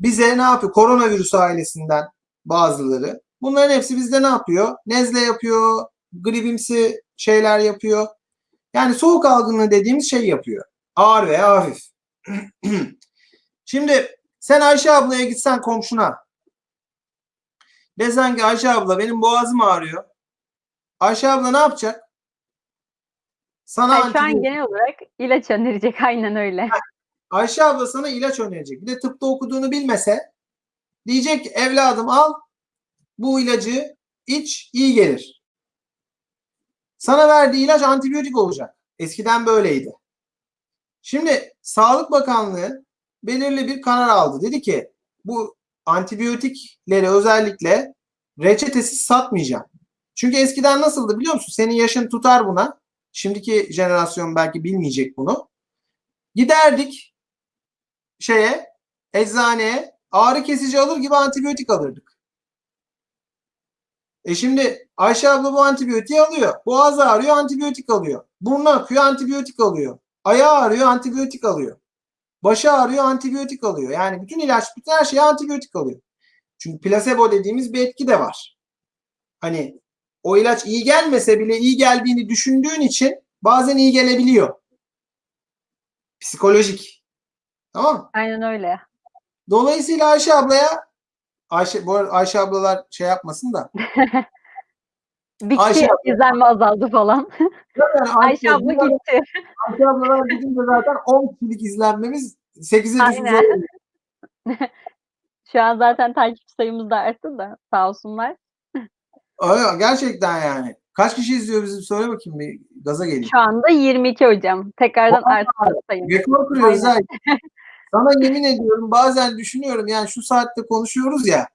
bize ne yapıyor? Koronavirüs ailesinden bazıları. Bunların hepsi bizde ne yapıyor? Nezle yapıyor, gribimsi şeyler yapıyor. Yani soğuk algınlığı dediğimiz şey yapıyor. Ağır veya hafif. Şimdi sen Ayşe ablaya gitsen komşuna. Desen ki Ayşe abla benim boğazım ağrıyor. Ayşe abla ne yapacak? Sana yani şu an genel olarak ilaç önerecek aynen öyle. Ayşe abla sana ilaç önerecek. Bir de tıpta okuduğunu bilmese diyecek evladım al bu ilacı iç iyi gelir. Sana verdiği ilaç antibiyotik olacak. Eskiden böyleydi. Şimdi Sağlık Bakanlığı belirli bir karar aldı. Dedi ki bu antibiyotikleri özellikle reçetesiz satmayacağım. Çünkü eskiden nasıldı biliyor musun? Senin yaşın tutar buna. Şimdiki jenerasyon belki bilmeyecek bunu. Giderdik şeye eczaneye ağrı kesici alır gibi antibiyotik alırdık. E şimdi Ayşe abla bu antibiyotiği alıyor. Boğaz ağrıyor antibiyotik alıyor. Burnu akıyor antibiyotik alıyor. Ayağı ağrıyor antibiyotik alıyor. Başı ağrıyor antibiyotik alıyor. Yani bütün ilaç, bütün her şeye antibiyotik alıyor. Çünkü plasebo dediğimiz bir etki de var. Hani o ilaç iyi gelmese bile iyi geldiğini düşündüğün için bazen iyi gelebiliyor. Psikolojik. Tamam mı? Aynen öyle. Dolayısıyla Ayşe ablaya Ayşe, bu arada Ayşe ablalar şey yapmasın da. Bitti, Ayşe izlenme azaldı falan. Yani Ayşe, Ayşe abla gitti. Ayşe ablalar gidince zaten 10 kişilik izlenmemiz 8'e düşecek. Şu an zaten takip sayımız da arttı da sağ olsunlar. Öyle, gerçekten yani. Kaç kişi izliyor bizi söyle bakayım bir gaza geleyim. Şu anda 22 hocam. Tekrardan arttı sayım. Rekor kırıyoruz ha. Sana yemin ediyorum bazen düşünüyorum yani şu saatte konuşuyoruz ya.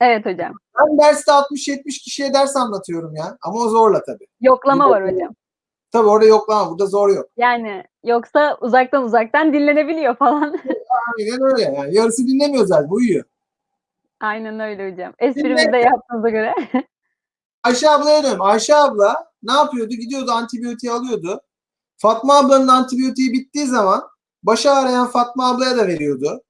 Evet hocam. Ben derste 60-70 kişiye ders anlatıyorum ya. Ama o zorla tabii. Yoklama var hocam. Tabii orada yoklama, burada zor yok. Yani yoksa uzaktan uzaktan dinlenebiliyor falan. Aynen öyle yani. Yarısı dinlemiyor zaten, uyuyor. Aynen öyle hocam. Esprimizi de yaptığınıza göre. Ayşe ablaya dönelim. Ayşe abla ne yapıyordu? Gidiyordu antibiyotiği alıyordu. Fatma ablanın antibiyotiği bittiği zaman başı ağrıyan Fatma ablaya da veriyordu.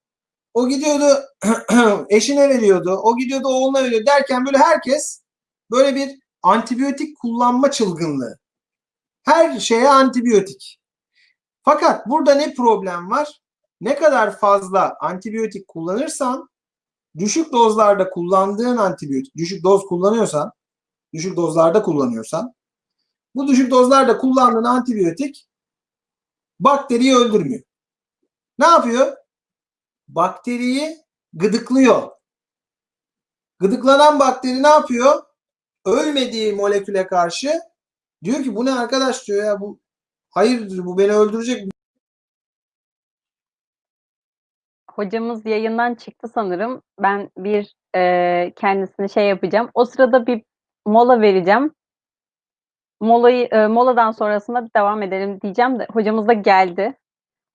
O gidiyordu eşine veriyordu. O gidiyordu oğluna veriyordu derken böyle herkes böyle bir antibiyotik kullanma çılgınlığı. Her şeye antibiyotik. Fakat burada ne problem var? Ne kadar fazla antibiyotik kullanırsan düşük dozlarda kullandığın antibiyotik, düşük doz kullanıyorsan düşük dozlarda kullanıyorsan bu düşük dozlarda kullandığın antibiyotik bakteriyi öldürmüyor. Ne yapıyor? Bakteriyi gıdıklıyor. Gıdıklanan bakteri ne yapıyor? Ölmediği moleküle karşı diyor ki bu ne arkadaş diyor ya bu hayırdır bu beni öldürecek. Hocamız yayından çıktı sanırım. Ben bir e, kendisine şey yapacağım. O sırada bir mola vereceğim. Molayı e, moladan sonrasında devam edelim diyeceğim de hocamız da geldi.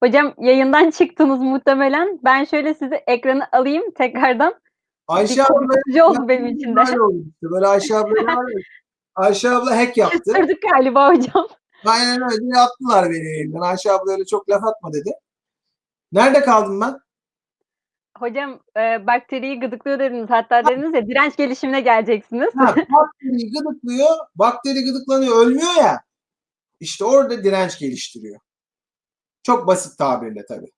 Hocam yayından çıktınız muhtemelen. Ben şöyle sizi ekranı alayım tekrardan. Ayşe abla oldu benim için de. böyle Ayşe abla? Ayşe abla hack yaptı. Kıstırdık galiba hocam. Aynen öyle attılar beni yayından. Ayşe abla öyle çok laf atma dedi. Nerede kaldım ben? Hocam e, bakteriyi gıdıklıyor dediniz. Hatta dediniz ya direnç gelişimine geleceksiniz. Ha, bakteri gıdıklıyor. Bakteri gıdıklanıyor. Ölmüyor ya. İşte orada direnç geliştiriyor. Çok basit tabirle tabii.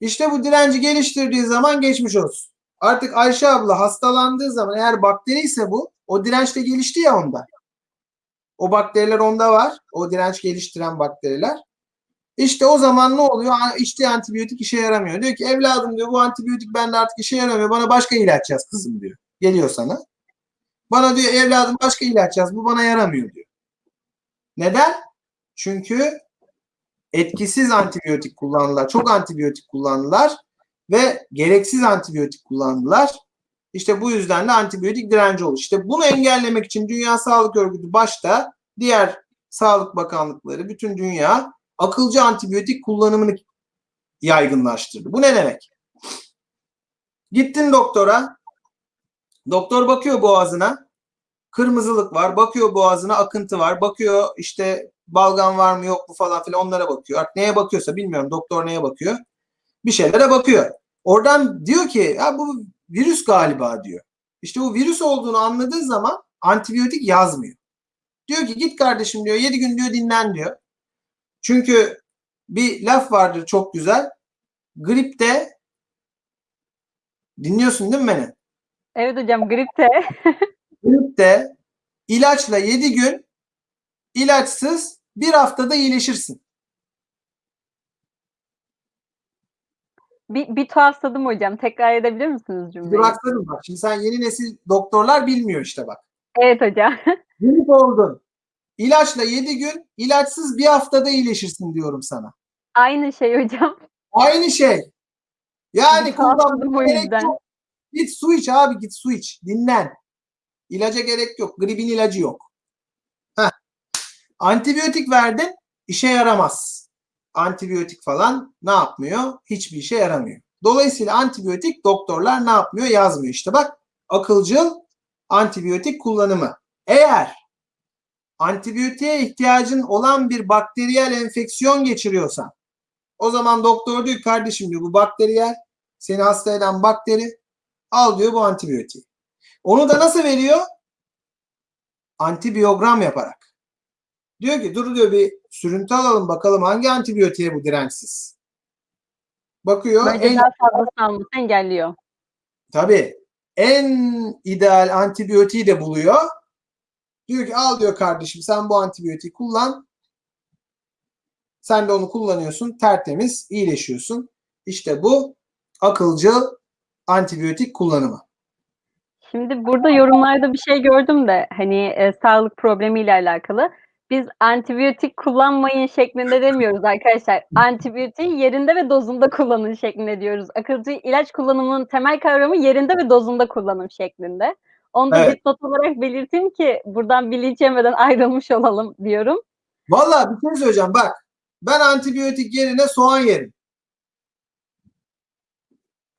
İşte bu direnci geliştirdiği zaman geçmiş olsun. Artık Ayşe abla hastalandığı zaman eğer bakteri ise bu o direnç de gelişti ya onda. O bakteriler onda var. O direnç geliştiren bakteriler. İşte o zaman ne oluyor? İçtiği antibiyotik işe yaramıyor. Diyor ki evladım diyor bu antibiyotik bende artık işe yaramıyor. Bana başka ilaç yaz kızım diyor. Geliyor sana. Bana diyor evladım başka ilaç yaz. Bu bana yaramıyor diyor. Neden? Çünkü etkisiz antibiyotik kullandılar. Çok antibiyotik kullandılar ve gereksiz antibiyotik kullandılar. İşte bu yüzden de antibiyotik direnci olur. İşte bunu engellemek için Dünya Sağlık Örgütü başta diğer sağlık bakanlıkları, bütün dünya akılcı antibiyotik kullanımını yaygınlaştırdı. Bu ne demek? Gittin doktora. Doktor bakıyor boğazına. Kırmızılık var. Bakıyor boğazına akıntı var. Bakıyor işte balgam var mı yok mu falan filan onlara bakıyor. Artık neye bakıyorsa bilmiyorum doktor neye bakıyor. Bir şeylere bakıyor. Oradan diyor ki ya bu virüs galiba diyor. İşte bu virüs olduğunu anladığı zaman antibiyotik yazmıyor. Diyor ki git kardeşim diyor 7 gün diyor dinlen diyor. Çünkü bir laf vardır çok güzel. Gripte dinliyorsun değil mi beni? Evet hocam gripte. Gripte ilaçla 7 gün ilaçsız bir haftada iyileşirsin. bir, bir tuhafsadım hocam. Tekrar edebilir misiniz cümleyi? Durakladım bak. Şimdi sen yeni nesil doktorlar bilmiyor işte bak. Evet hocam. Grip oldun. İlaçla 7 gün, ilaçsız bir haftada iyileşirsin diyorum sana. Aynı şey hocam. Aynı şey. Yani kullanmaya gerek yok. Git su iç abi git su iç. Dinlen. İlaca gerek yok. Gripin ilacı yok. Heh. Antibiyotik verdin işe yaramaz. Antibiyotik falan ne yapmıyor? Hiçbir işe yaramıyor. Dolayısıyla antibiyotik doktorlar ne yapmıyor? Yazmıyor. İşte bak akılcıl antibiyotik kullanımı. Eğer antibiyotiğe ihtiyacın olan bir bakteriyel enfeksiyon geçiriyorsan o zaman doktor diyor kardeşim diyor bu bakteriyel seni hasta eden bakteri al diyor bu antibiyotiği. Onu da nasıl veriyor? Antibiyogram yaparak. Diyor ki dur diyor bir sürüntü alalım bakalım hangi antibiyotiğe bu dirençsiz. Bakıyor en daha engelliyor. Tabii en ideal antibiyotiği de buluyor. Diyor ki al diyor kardeşim sen bu antibiyotiği kullan. Sen de onu kullanıyorsun. Tertemiz iyileşiyorsun. İşte bu akılcı antibiyotik kullanımı. Şimdi burada yorumlarda bir şey gördüm de hani e, sağlık problemiyle alakalı. Biz antibiyotik kullanmayın şeklinde demiyoruz arkadaşlar. Antibiyotiği yerinde ve dozunda kullanın şeklinde diyoruz. Akılcı ilaç kullanımının temel kavramı yerinde ve dozunda kullanım şeklinde. Onu da Evet. dipnot olarak belirteyim ki buradan bilinç yemeden ayrılmış olalım diyorum. Valla bir şey söyleyeceğim bak. Ben antibiyotik yerine soğan yerim.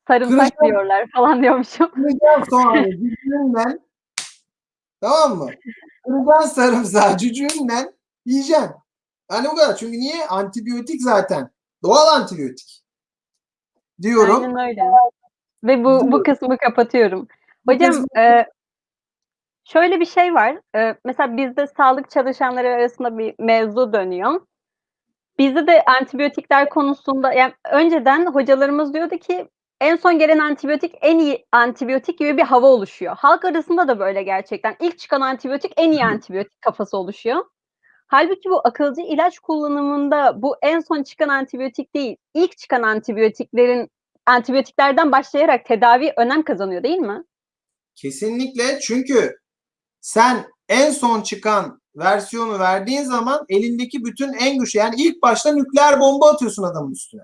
Sarımsak diyorlar falan diyormuşum. Kıracağım soğanı cücüğünden. Tamam mı? Kıracaksın sarımsağı cücüğünden yiyeceksin. Hani o kadar. Çünkü niye? Antibiyotik zaten. Doğal antibiyotik. Diyorum. Aynen öyle. Ve bu bu kısmı kapatıyorum. Bu Hocam e, şöyle bir şey var. E, mesela bizde sağlık çalışanları arasında bir mevzu dönüyor. Bizde de antibiyotikler konusunda yani önceden hocalarımız diyordu ki en son gelen antibiyotik en iyi antibiyotik gibi bir hava oluşuyor. Halk arasında da böyle gerçekten. İlk çıkan antibiyotik en iyi antibiyotik kafası oluşuyor. Halbuki bu akılcı ilaç kullanımında bu en son çıkan antibiyotik değil, ilk çıkan antibiyotiklerin antibiyotiklerden başlayarak tedavi önem kazanıyor değil mi? Kesinlikle çünkü sen en son çıkan versiyonu verdiğin zaman elindeki bütün en güçlü yani ilk başta nükleer bomba atıyorsun adamın üstüne.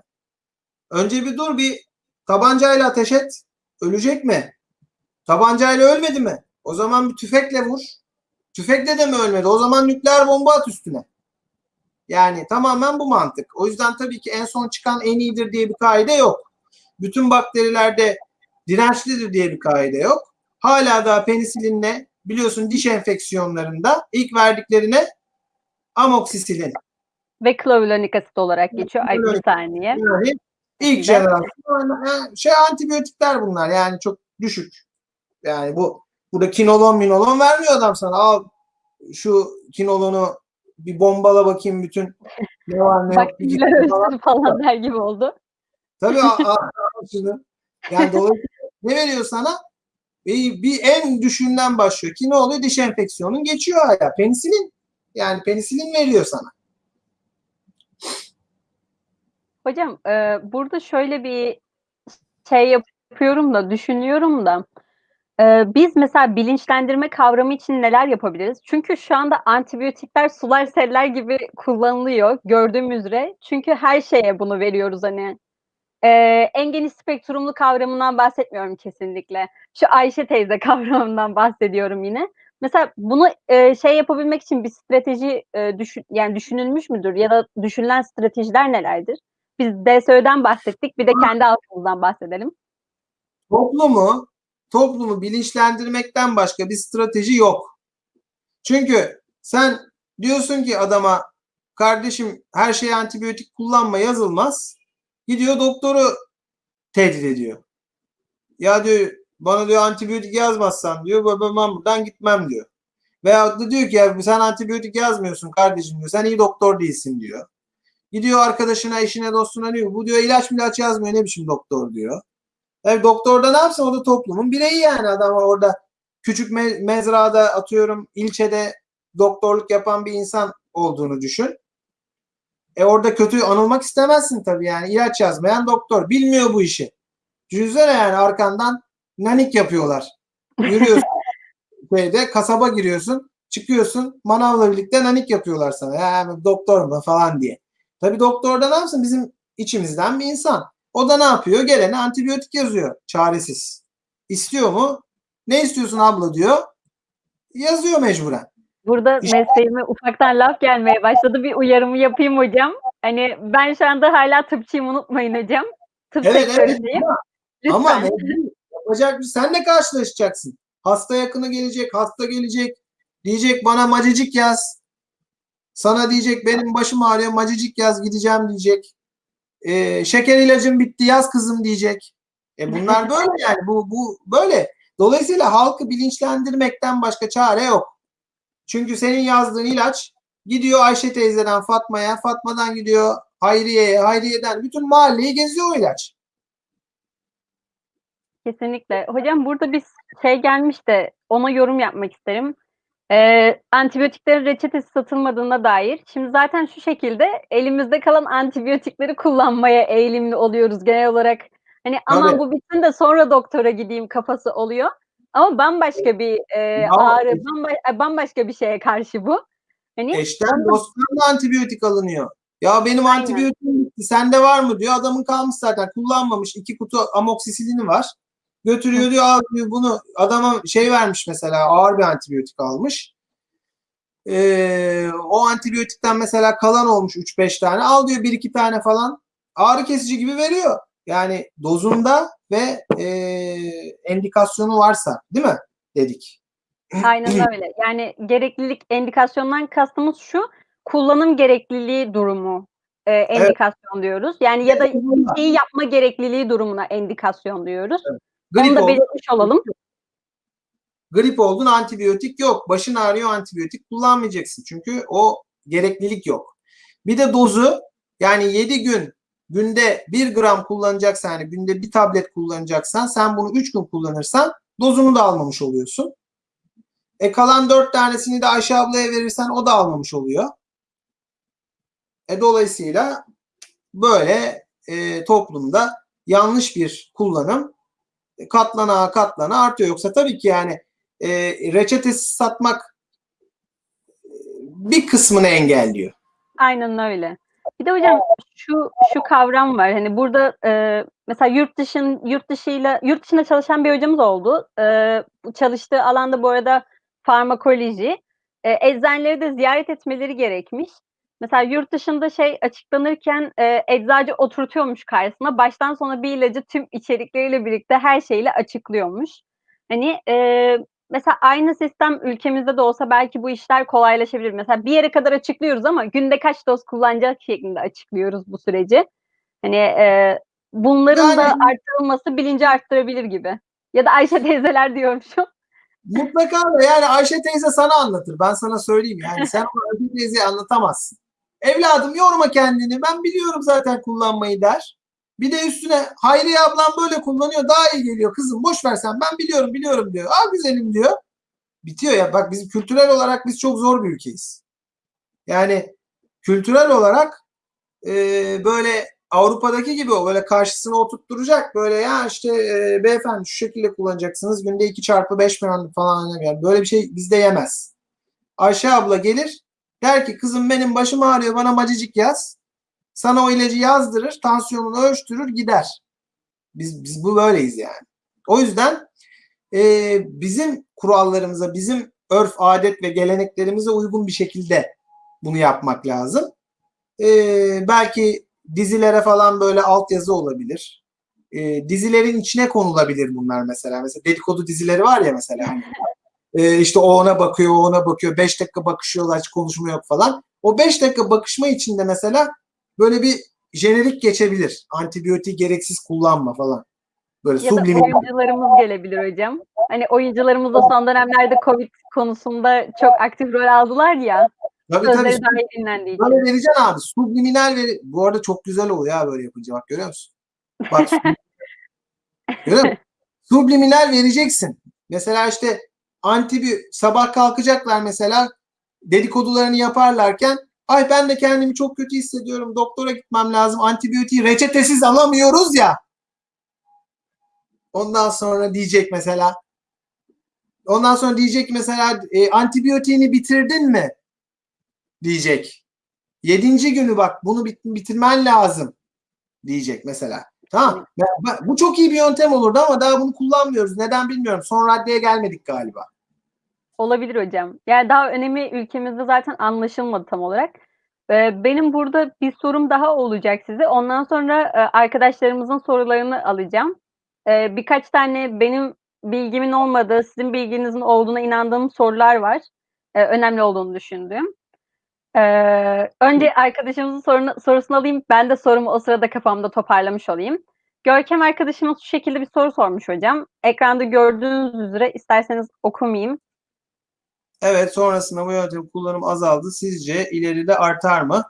Önce bir dur bir tabancayla ateş et. Ölecek mi? Tabancayla ölmedi mi? O zaman bir tüfekle vur. Tüfekle de mi ölmedi? O zaman nükleer bomba at üstüne. Yani tamamen bu mantık. O yüzden tabii ki en son çıkan en iyidir diye bir kaide yok. Bütün bakterilerde dirençlidir diye bir kaide yok. Hala daha penisilinle biliyorsun diş enfeksiyonlarında ilk verdiklerine amoksisilin. Ve klavulonik asit olarak geçiyor. Ay bir saniye. Yani ilk jenerasyon şey antibiyotikler bunlar yani çok düşük. Yani bu burada kinolon minolon vermiyor adam sana. Al şu kinolonu bir bombala bakayım bütün ne var ne yok. falan. falan der gibi oldu. Tabii a- a- a- şunu. Yani dolayısıyla ne veriyor sana? Bir, bir en düşünden başlıyor ki ne oluyor? Diş enfeksiyonun geçiyor hala. Penisilin. Yani penisilin veriyor sana. Hocam e, burada şöyle bir şey yapıyorum da düşünüyorum da e, biz mesela bilinçlendirme kavramı için neler yapabiliriz? Çünkü şu anda antibiyotikler sular seller gibi kullanılıyor gördüğümüz üzere. Çünkü her şeye bunu veriyoruz hani. E, en geniş spektrumlu kavramından bahsetmiyorum kesinlikle. Şu Ayşe teyze kavramından bahsediyorum yine. Mesela bunu e, şey yapabilmek için bir strateji e, düşün, yani düşünülmüş müdür ya da düşünülen stratejiler nelerdir? Biz DSÖ'den bahsettik, bir de kendi altımızdan bahsedelim. Toplumu toplumu bilinçlendirmekten başka bir strateji yok. Çünkü sen diyorsun ki adama kardeşim her şeye antibiyotik kullanma yazılmaz. Gidiyor doktoru tehdit ediyor. Ya diyor bana diyor antibiyotik yazmazsan diyor ben buradan gitmem diyor. Veyahut da diyor ki ya sen antibiyotik yazmıyorsun kardeşim diyor. Sen iyi doktor değilsin diyor. Gidiyor arkadaşına, eşine, dostuna diyor. Bu diyor ilaç ilaç yazmıyor ne biçim doktor diyor. Yani doktor da ne yapsın? O da toplumun bireyi yani. Adam orada küçük me- mezrada atıyorum ilçede doktorluk yapan bir insan olduğunu düşün. E orada kötü anılmak istemezsin tabii yani. ilaç yazmayan doktor. Bilmiyor bu işi. Düşünsene yani arkandan nanik yapıyorlar. Yürüyorsun şeyde kasaba giriyorsun. Çıkıyorsun manavla birlikte nanik yapıyorlar sana. Ya doktor mu falan diye. Tabii doktor da ne yapsın? Bizim içimizden bir insan. O da ne yapıyor? Gelene antibiyotik yazıyor. Çaresiz. İstiyor mu? Ne istiyorsun abla diyor. Yazıyor mecburen. Burada İşte- mesleğime ufaktan laf gelmeye başladı. Bir uyarımı yapayım hocam. Hani ben şu anda hala tıpçıyım unutmayın hocam. Tıp Evet evet. sektöründeyim. Ama, Lütfen. ama mecbur. yapacak bir senle karşılaşacaksın. Hasta yakını gelecek, hasta gelecek. Diyecek bana macicik yaz. Sana diyecek benim başım ağrıyor macicik yaz gideceğim diyecek. Ee, şeker ilacım bitti yaz kızım diyecek. E bunlar böyle yani bu bu böyle. Dolayısıyla halkı bilinçlendirmekten başka çare yok. Çünkü senin yazdığın ilaç gidiyor Ayşe teyzeden Fatma'ya, Fatma'dan gidiyor Hayriye'ye, Hayriye'den bütün mahalleyi geziyor o ilaç. Kesinlikle. Hocam burada bir şey gelmiş de ona yorum yapmak isterim. Ee, antibiyotiklerin reçetesi satılmadığına dair. Şimdi zaten şu şekilde elimizde kalan antibiyotikleri kullanmaya eğilimli oluyoruz genel olarak. Hani aman Tabii. bu bitsin de sonra doktora gideyim kafası oluyor. Ama bambaşka bir e, Ya, ağrı, bamba- bambaşka bir şeye karşı bu. Hani Eşten dosttan da antibiyotik alınıyor. Ya benim Aynen. antibiyotiğim bitti. Sende var mı diyor. Adamın kalmış zaten. Kullanmamış. iki kutu amoksisilini var. Götürüyor diyor al diyor bunu. Adama şey vermiş mesela ağır bir antibiyotik almış. Ee, o antibiyotikten mesela kalan olmuş 3-5 tane. Al diyor 1-2 tane falan. Ağrı kesici gibi veriyor. Yani dozunda ve e, endikasyonu varsa değil mi? Dedik. Aynen öyle. Yani gereklilik endikasyondan kastımız şu. Kullanım gerekliliği durumu e, endikasyon diyoruz. Yani ya da şeyi yapma gerekliliği durumuna endikasyon diyoruz. Onu Grip da oldu. belirtmiş olalım. Grip oldun antibiyotik yok. Başın ağrıyor antibiyotik kullanmayacaksın. Çünkü o gereklilik yok. Bir de dozu yani 7 gün günde 1 gram kullanacaksan yani günde bir tablet kullanacaksan sen bunu 3 gün kullanırsan dozunu da almamış oluyorsun. E kalan 4 tanesini de Ayşe ablaya verirsen o da almamış oluyor. E dolayısıyla böyle e, toplumda yanlış bir kullanım e, katlana katlana artıyor. Yoksa tabii ki yani e, reçetesiz satmak e, bir kısmını engelliyor. Aynen öyle. Bir de hocam şu şu kavram var. Hani burada e, mesela yurt dışın yurt dışıyla yurt dışında çalışan bir hocamız oldu. E, çalıştığı alanda bu arada farmakoloji. E, eczaneleri de ziyaret etmeleri gerekmiş. Mesela yurt dışında şey açıklanırken e, eczacı oturtuyormuş karşısına. Baştan sona bir ilacı tüm içerikleriyle birlikte her şeyle açıklıyormuş. Hani e, mesela aynı sistem ülkemizde de olsa belki bu işler kolaylaşabilir. Mesela bir yere kadar açıklıyoruz ama günde kaç doz kullanacak şeklinde açıklıyoruz bu süreci. Hani e, bunların Yani- da arttırılması bilinci arttırabilir gibi. Ya da Ayşe teyzeler diyormuşum. Mutlaka da yani Ayşe teyze sana anlatır. Ben sana söyleyeyim yani sen ona Ayşe teyzeye anlatamazsın. Evladım yorma kendini. Ben biliyorum zaten kullanmayı der. Bir de üstüne Hayriye ablam böyle kullanıyor daha iyi geliyor kızım boş ver sen ben biliyorum biliyorum diyor. Aa güzelim diyor. Bitiyor ya bak bizim kültürel olarak biz çok zor bir ülkeyiz. Yani kültürel olarak e, böyle Avrupa'daki gibi o böyle karşısına oturtturacak böyle ya işte e, beyefendi şu şekilde kullanacaksınız günde 2 çarpı 5 milyon falan yani böyle bir şey bizde yemez. Ayşe abla gelir der ki kızım benim başım ağrıyor bana macicik yaz. Sana o ilacı yazdırır, tansiyonunu ölçtürür gider. Biz, biz bu böyleyiz yani. O yüzden e, bizim kurallarımıza, bizim örf, adet ve geleneklerimize uygun bir şekilde bunu yapmak lazım. E, belki dizilere falan böyle altyazı olabilir. E, dizilerin içine konulabilir bunlar mesela. Mesela dedikodu dizileri var ya mesela. Hani, e, işte o ona bakıyor, o ona bakıyor. 5 dakika bakışıyorlar, hiç konuşma yok falan. O 5 dakika bakışma içinde mesela böyle bir jenerik geçebilir. Antibiyotik gereksiz kullanma falan. Böyle Ya da oyuncularımız gelebilir hocam. Hani oyuncularımız da son dönemlerde Covid konusunda çok aktif rol aldılar ya. Tabii tabii. Sözleri daha iyi dinlendiği için. Böyle vereceksin abi. Subliminal veri. Bu arada çok güzel oluyor ya böyle yapınca. Bak görüyor musun? Bak. görüyor musun? Subliminal vereceksin. Mesela işte antibi sabah kalkacaklar mesela dedikodularını yaparlarken ay ben de kendimi çok kötü hissediyorum. Doktora gitmem lazım. Antibiyotiği reçetesiz alamıyoruz ya. Ondan sonra diyecek mesela Ondan sonra diyecek mesela e, antibiyotiğini bitirdin mi? Diyecek. Yedinci günü bak bunu bit- bitirmen lazım diyecek mesela. Tamam. Bu çok iyi bir yöntem olurdu ama daha bunu kullanmıyoruz. Neden bilmiyorum. Son raddeye gelmedik galiba. Olabilir hocam. Yani daha önemi ülkemizde zaten anlaşılmadı tam olarak. Ee, benim burada bir sorum daha olacak size. Ondan sonra e, arkadaşlarımızın sorularını alacağım. Ee, birkaç tane benim bilgimin olmadığı, sizin bilginizin olduğuna inandığım sorular var. Ee, önemli olduğunu düşündüğüm. Önce arkadaşımızın sorunu, sorusunu alayım. Ben de sorumu o sırada kafamda toparlamış olayım. Görkem arkadaşımız şu şekilde bir soru sormuş hocam. Ekranda gördüğünüz üzere isterseniz okumayayım. Evet sonrasında bu yöntem kullanım azaldı. Sizce ileride artar mı?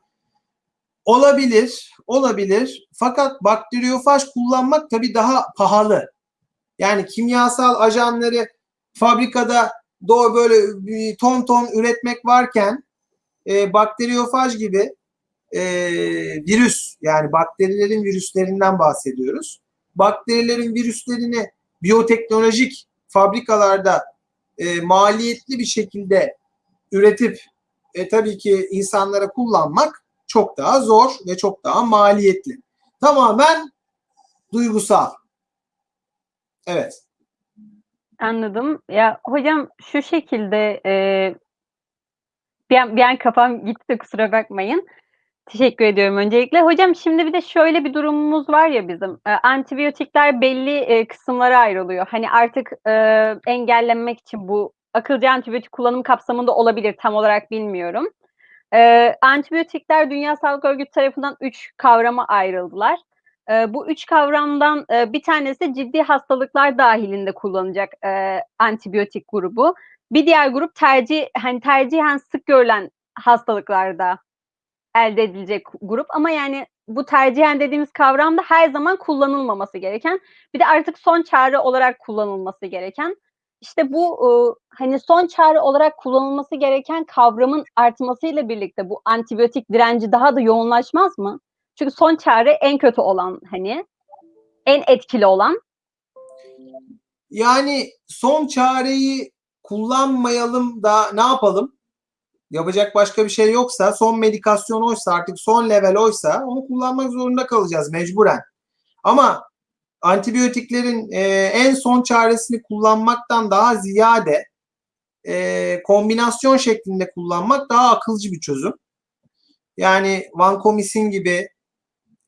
Olabilir. Olabilir. Fakat bakteriyofaj kullanmak tabii daha pahalı. Yani kimyasal ajanları fabrikada doğru böyle bir ton ton üretmek varken e, bakteriyofaj gibi e, virüs yani bakterilerin virüslerinden bahsediyoruz. Bakterilerin virüslerini biyoteknolojik fabrikalarda e, maliyetli bir şekilde üretip e, tabii ki insanlara kullanmak çok daha zor ve çok daha maliyetli. Tamamen duygusal. Evet. Anladım. Ya hocam şu şekilde e, Bir an, bir an kafam gitti kusura bakmayın. Teşekkür ediyorum öncelikle. Hocam şimdi bir de şöyle bir durumumuz var ya bizim. E, antibiyotikler belli e, kısımlara ayrılıyor. Hani artık e, engellenmek için bu akılcı antibiyotik kullanım kapsamında olabilir tam olarak bilmiyorum. E, antibiyotikler Dünya Sağlık Örgütü tarafından üç kavrama ayrıldılar. E, bu üç kavramdan e, bir tanesi ciddi hastalıklar dahilinde kullanacak e, antibiyotik grubu. Bir diğer grup tercih hani tercihen sık görülen hastalıklarda elde edilecek grup ama yani bu tercihen dediğimiz kavramda her zaman kullanılmaması gereken bir de artık son çare olarak kullanılması gereken işte bu e, hani son çare olarak kullanılması gereken kavramın artmasıyla birlikte bu antibiyotik direnci daha da yoğunlaşmaz mı? Çünkü son çare en kötü olan hani en etkili olan. Yani son çareyi kullanmayalım da ne yapalım? Yapacak başka bir şey yoksa, son medikasyon oysa, artık son level oysa onu kullanmak zorunda kalacağız mecburen. Ama antibiyotiklerin e, en son çaresini kullanmaktan daha ziyade e, kombinasyon şeklinde kullanmak daha akılcı bir çözüm. Yani vancomycin gibi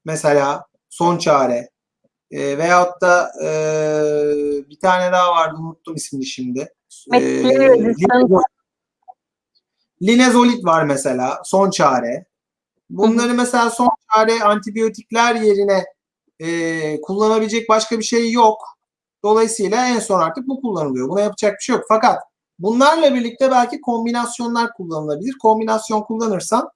mesela son çare e, veyahut da e, bir tane daha vardı unuttum ismini şimdi. E, linezolit var mesela son çare. Bunları mesela son çare antibiyotikler yerine e, kullanabilecek başka bir şey yok. Dolayısıyla en son artık bu kullanılıyor. Buna yapacak bir şey yok. Fakat bunlarla birlikte belki kombinasyonlar kullanılabilir. Kombinasyon kullanırsan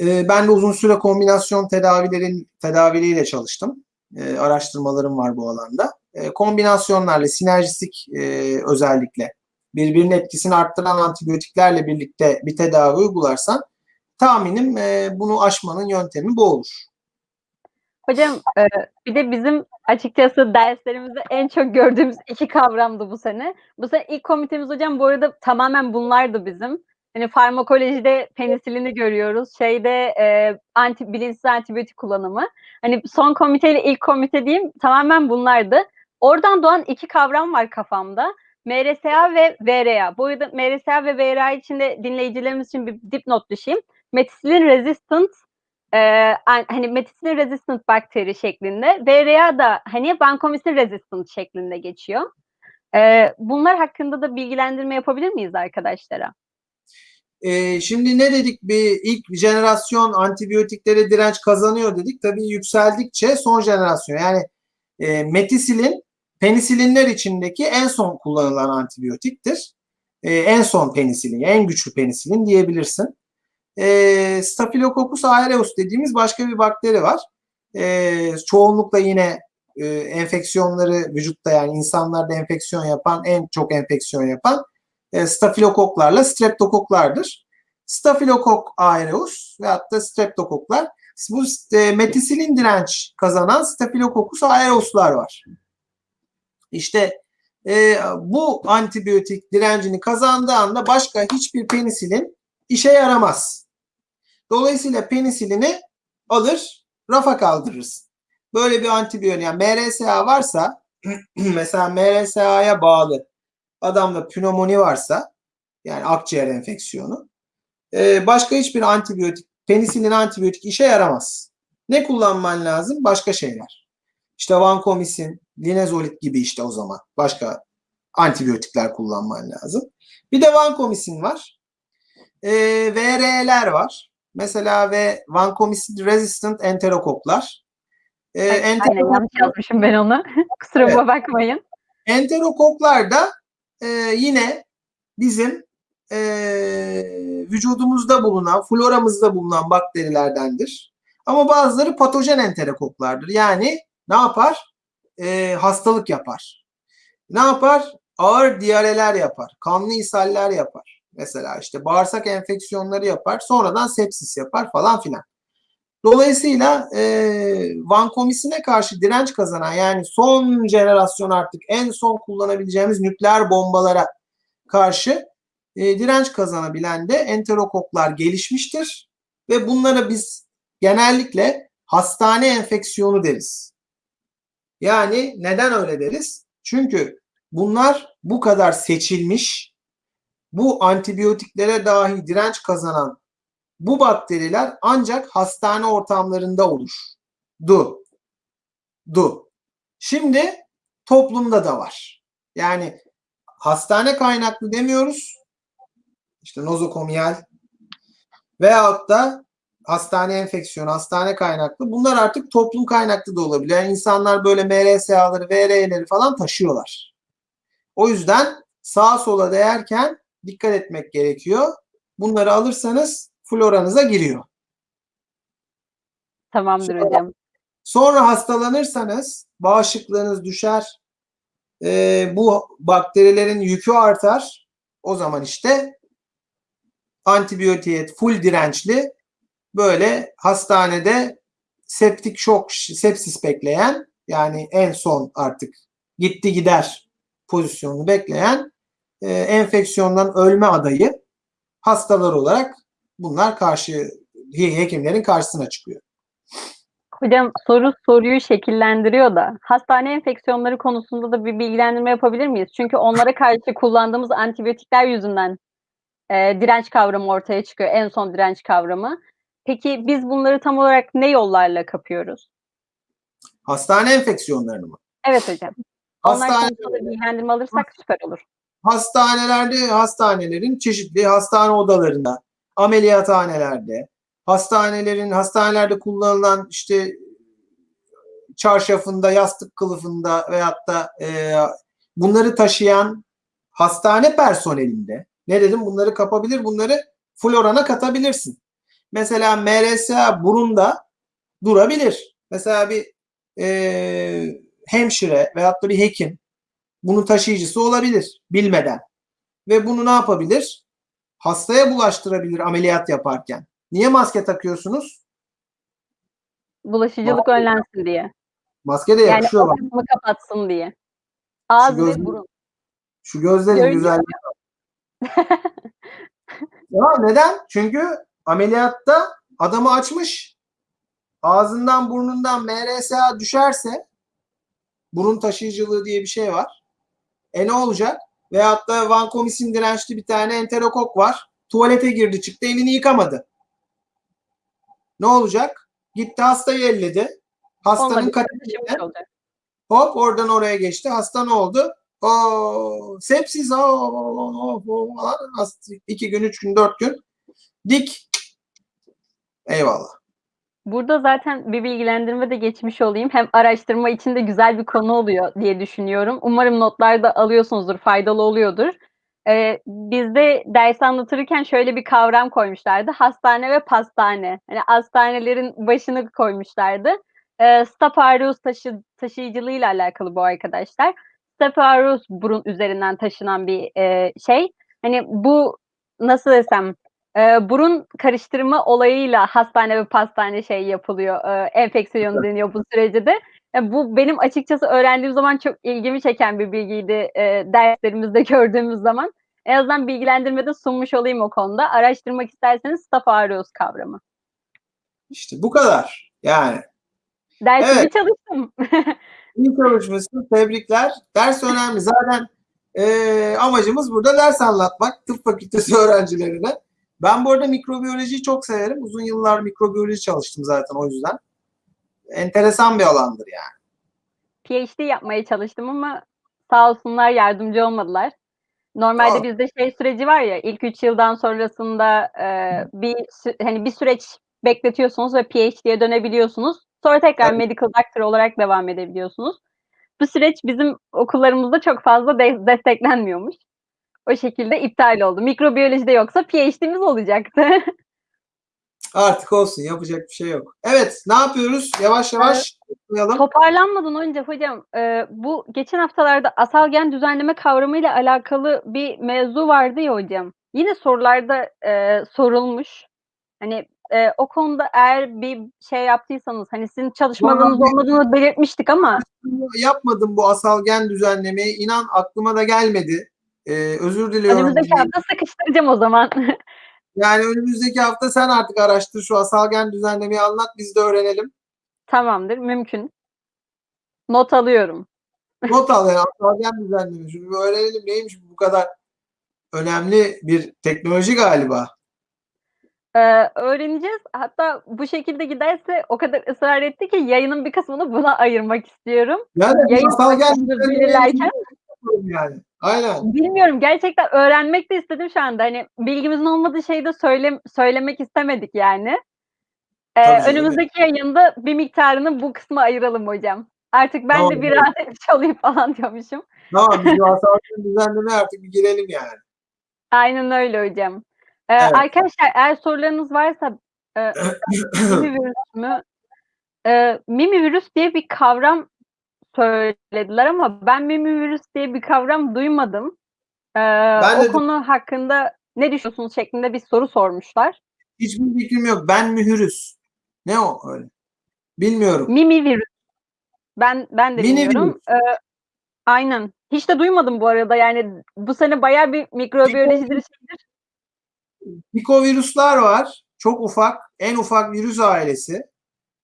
e, ben de uzun süre kombinasyon tedavilerin tedaviliyle çalıştım. E, araştırmalarım var bu alanda. E, kombinasyonlarla, sinerjistik e, özellikle birbirinin etkisini arttıran antibiyotiklerle birlikte bir tedavi uygularsan tahminim e, bunu aşmanın yöntemi bu olur. Hocam e, bir de bizim açıkçası derslerimizde en çok gördüğümüz iki kavramdı bu sene. Bu sene ilk komitemiz hocam bu arada tamamen bunlardı bizim. Hani farmakolojide penisilini görüyoruz. Şeyde e, anti bilinçsiz antibiyotik kullanımı. Hani son komiteyle ilk komite diyeyim tamamen bunlardı. Oradan doğan iki kavram var kafamda. MRSA ve VRA. Bu arada MRSA ve VRA için de dinleyicilerimiz için bir dipnot düşeyim. Methicillin resistant e, hani methicillin resistant bakteri şeklinde. VRA da hani vancomycin resistant şeklinde geçiyor. E, bunlar hakkında da bilgilendirme yapabilir miyiz arkadaşlara? E, şimdi ne dedik? Bir ilk jenerasyon antibiyotiklere direnç kazanıyor dedik. Tabii yükseldikçe son jenerasyon yani e, metisilin penisilinler içindeki en son kullanılan antibiyotiktir. E, en son penisilin, en güçlü penisilin diyebilirsin. E, Staphylococcus aureus dediğimiz başka bir bakteri var. E, çoğunlukla yine e, enfeksiyonları vücutta yani insanlarda enfeksiyon yapan, en çok enfeksiyon yapan e, stafilokoklarla streptokoklardır. Stafilokok aureus ve hatta streptokoklar bu e, metisilin direnç kazanan Staphylococcus aureus'lar var. İşte e, bu antibiyotik direncini kazandığı anda başka hiçbir penisilin işe yaramaz. Dolayısıyla penisilini alır, rafa kaldırırız. Böyle bir antibiyotik yani MRSA varsa mesela MRSA'ya bağlı adamda pnömoni varsa yani akciğer enfeksiyonu e, başka hiçbir antibiyotik penisilin antibiyotik işe yaramaz. Ne kullanman lazım? Başka şeyler. İşte vancomycin, linezolit gibi işte o zaman. Başka antibiyotikler kullanman lazım. Bir de vancomycin var. E, VR'ler var. Mesela ve vancomycin resistant enterokoklar. E, enterokok... Aynen yanlış yazmışım ben onu. Kusuruma evet. bakmayın. Enterokoklar da e, yine bizim e, vücudumuzda bulunan, floramızda bulunan bakterilerdendir. Ama bazıları patojen enterokoklardır. Yani ne yapar? E, hastalık yapar. Ne yapar? Ağır diyareler yapar. Kanlı ishaller yapar. Mesela işte bağırsak enfeksiyonları yapar. Sonradan sepsis yapar falan filan. Dolayısıyla e, vankomisine karşı direnç kazanan yani son jenerasyon artık en son kullanabileceğimiz nükleer bombalara karşı e, direnç kazanabilen de enterokoklar gelişmiştir. Ve bunlara biz genellikle hastane enfeksiyonu deriz. Yani neden öyle deriz? Çünkü bunlar bu kadar seçilmiş bu antibiyotiklere dahi direnç kazanan bu bakteriler ancak hastane ortamlarında olur. Du. Du. Şimdi toplumda da var. Yani hastane kaynaklı demiyoruz. İşte nozokomiyal veyahut da hastane enfeksiyonu, hastane kaynaklı. Bunlar artık toplum kaynaklı da olabilir. Yani insanlar böyle MRSA'ları, VR'leri falan taşıyorlar. O yüzden sağa sola değerken dikkat etmek gerekiyor. Bunları alırsanız floranıza giriyor. Tamamdır Sonra- hocam. Sonra hastalanırsanız bağışıklığınız düşer. Ee, bu bakterilerin yükü artar. O zaman işte antibiyotiğe full dirençli böyle hastanede septik şok, sepsis bekleyen yani en son artık gitti gider pozisyonunu bekleyen e, enfeksiyondan ölme adayı hastalar olarak bunlar karşı hekimlerin karşısına çıkıyor. Hocam soru soruyu şekillendiriyor da hastane enfeksiyonları konusunda da bir bilgilendirme yapabilir miyiz? Çünkü onlara karşı kullandığımız antibiyotikler yüzünden e, direnç kavramı ortaya çıkıyor. En son direnç kavramı. Peki biz bunları tam olarak ne yollarla kapıyoruz? Hastane enfeksiyonlarını mı? Evet hocam. Hastane, bilgilendirme alırsak süper olur. hastanelerde hastanelerin çeşitli hastane odalarında, ameliyathanelerde, hastanelerin hastanelerde kullanılan işte çarşafında, yastık kılıfında veyahut da e, bunları taşıyan hastane personelinde ne dedim bunları kapabilir, bunları florana katabilirsin. Mesela MRSA burunda durabilir. Mesela bir e, hemşire veyahut da bir hekim bunun taşıyıcısı olabilir bilmeden. Ve bunu ne yapabilir? Hastaya bulaştırabilir ameliyat yaparken. Niye maske takıyorsunuz? Bulaşıcılık önlensin diye. Maske de Yani yakışıyor bak. ortamı kapatsın diye. Ağız Şu ve gözlük- burun. Şu gözlerin güzelliği. ya neden? Çünkü ameliyatta adamı açmış. Ağzından burnundan MRSA düşerse burun taşıyıcılığı diye bir şey var. E ne olacak? Veyahut da vankomisin dirençli bir tane enterokok var. Tuvalete girdi çıktı elini yıkamadı. Ne olacak? Gitti hastayı elledi. Hastanın Taşımış olacak. Hop oradan oraya geçti. Hasta ne oldu? O sepsis o, o, o, falan. Hasta- iki gün, üç gün, dört gün. Dik. Eyvallah. Burada zaten bir bilgilendirme de geçmiş olayım. Hem araştırma için de güzel bir konu oluyor diye düşünüyorum. Umarım notlarda alıyorsunuzdur, faydalı oluyordur. Ee, bizde ders anlatırken şöyle bir kavram koymuşlardı. Hastane ve pastane. Hani hastanelerin başını koymuşlardı. Ee, Staph aureus taşı, taşıyıcılığıyla alakalı bu arkadaşlar. Staph aureus burun üzerinden taşınan bir e, şey. Hani bu nasıl desem e, burun karıştırma olayıyla hastane ve pastane şey yapılıyor. E, enfeksiyon deniyor bu sürece de. E, bu benim açıkçası öğrendiğim zaman çok ilgimi çeken bir bilgiydi e, derslerimizde gördüğümüz zaman. En azından bilgilendirmede sunmuş olayım o konuda. Araştırmak isterseniz Staph aureus kavramı. İşte bu kadar. Yani Dersimi Evet. çalıştım. iyi çalışmışsın. Tebrikler. Ders önemli. Zaten e, amacımız burada ders anlatmak. Tıp fakültesi öğrencilerine. Ben bu arada mikrobiyolojiyi çok severim. Uzun yıllar mikrobiyoloji çalıştım zaten o yüzden. Enteresan bir alandır yani. PhD yapmaya çalıştım ama sağ olsunlar yardımcı olmadılar. Normalde Aa. bizde şey süreci var ya ilk 3 yıldan sonrasında e, bir hani bir süreç bekletiyorsunuz ve PhD'ye dönebiliyorsunuz. Sonra tekrar Evet. medical doctor olarak devam edebiliyorsunuz. Bu süreç bizim okullarımızda çok fazla de- desteklenmiyormuş. O şekilde iptal oldu. Mikrobiyolojide yoksa PhD'miz olacaktı. Artık olsun. Yapacak bir şey yok. Evet. Ne yapıyoruz? Yavaş yavaş yapalım. Toparlanmadan önce hocam e, bu geçen haftalarda asal gen düzenleme kavramıyla alakalı bir mevzu vardı ya hocam. Yine sorularda e, sorulmuş. Hani e, o konuda eğer bir şey yaptıysanız hani sizin çalışmalarınız Vallahi- olmadığını belirtmiştik ama Yapmadım bu asal gen düzenlemeyi. İnan aklıma da gelmedi. Ee, özür diliyorum. önümüzdeki hafta sıkıştıracağım o zaman. Yani önümüzdeki hafta sen artık araştır şu asal gen düzenlemeyi anlat biz de öğrenelim. Tamamdır mümkün. Not alıyorum. Not al yani asal gen düzenleme. Bir öğrenelim neymiş bu kadar önemli bir teknoloji galiba. Eee, öğreneceğiz. Hatta bu şekilde giderse o kadar ısrar etti ki yayının bir kısmını buna ayırmak istiyorum. Yani Yayın gelmeden belirlerken yani. Aynen. bilmiyorum gerçekten öğrenmek de istedim şu anda. Hani bilgimizin olmadığı şeyi de söyle söylemek istemedik yani. Tabii canım. önümüzdeki yayında bir miktarını bu kısma ayıralım hocam. Artık ben Tamam, de bir rahat etmiş olayım falan diyormuşum. Tamam biz masalların düzenlemeye artık bir girelim yani. Aynen öyle hocam. Eee, Evet. arkadaşlar eğer sorularınız varsa eee, mimi virüs mü? Eee, mimi virüs diye bir kavram söylediler ama ben mimi virüs diye bir kavram duymadım. Ben o de konu hakkında ne düşünüyorsunuz şeklinde bir soru sormuşlar. hiçbir fikrim yok. Ben mühürüz. Ne o öyle? Bilmiyorum. Mimi virüs. Ben ben de Mini bilmiyorum. virüs. Eee, aynen. Hiç de duymadım bu arada. Yani bu sene bayağı bir mikrobiyolojidir şeydir. Pikovirüsler var. Çok ufak. En ufak virüs ailesi.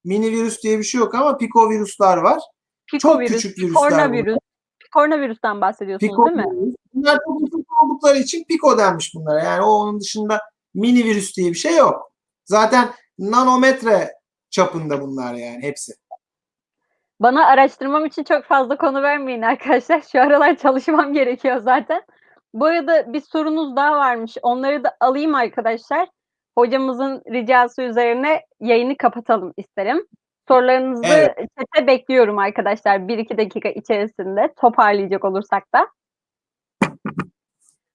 Mini virüs diye bir şey yok ama pikovirüsler var. Çok Pikovirüs, küçük virüsler bunlar. koronavirüs. Koronavirüsten bahsediyorsunuz değil mi? Bunlar çok ufak oldukları için piko denmiş bunlara. Yani o onun dışında mini virüs diye bir şey yok. Zaten nanometre çapında bunlar yani hepsi. Bana araştırmam için çok fazla konu vermeyin arkadaşlar. Şu aralar çalışmam gerekiyor zaten. Bu arada bir sorunuz daha varmış. Onları da alayım arkadaşlar. Hocamızın ricası üzerine yayını kapatalım isterim. Sorularınızı Evet. chat'e bekliyorum arkadaşlar 1-2 dakika içerisinde toparlayacak olursak da.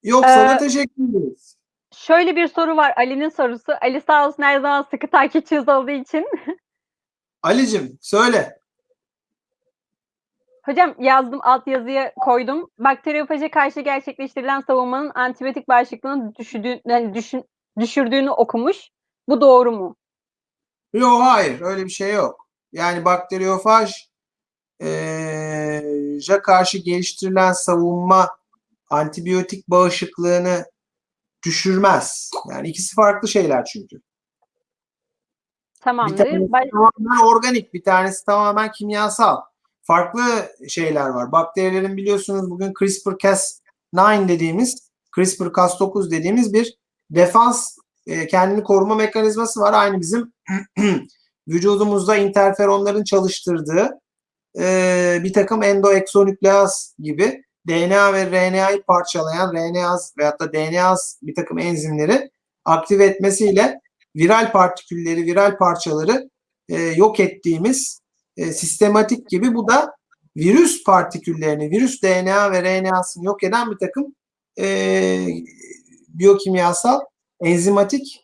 Yoksa da Ee, teşekkür ederiz. Şöyle bir soru var Ali'nin sorusu. Ali sağ olsun her zaman sıkı takipçimiz olduğu için. Ali'cim söyle. Hocam yazdım altyazıya koydum. Bakteriyofaja karşı gerçekleştirilen savunmanın antibiyotik bağışıklığını düşürdüğü, yani düşün, düşürdüğünü okumuş. Bu doğru mu? Yok hayır öyle bir şey yok. Yani bakteriyofaj ja karşı geliştirilen savunma antibiyotik bağışıklığını düşürmez. Yani ikisi farklı şeyler çünkü. Bir Tamamdır. tanesi Baş- tamamen organik, bir tanesi tamamen kimyasal. Farklı şeyler var. Bakterilerin biliyorsunuz bugün CRISPR-Cas9 dediğimiz, CRISPR-Cas9 dediğimiz bir defans e, kendini koruma mekanizması var. Aynı bizim vücudumuzda interferonların çalıştırdığı e, bir takım endoeksonükleaz gibi DNA ve RNA'yı parçalayan RNA'z veyahut da DNA'z bir takım enzimleri aktive etmesiyle viral partikülleri, viral parçaları e, yok ettiğimiz e, sistematik gibi bu da virüs partiküllerini, virüs DNA ve RNA'sını yok eden bir takım e, biyokimyasal, enzimatik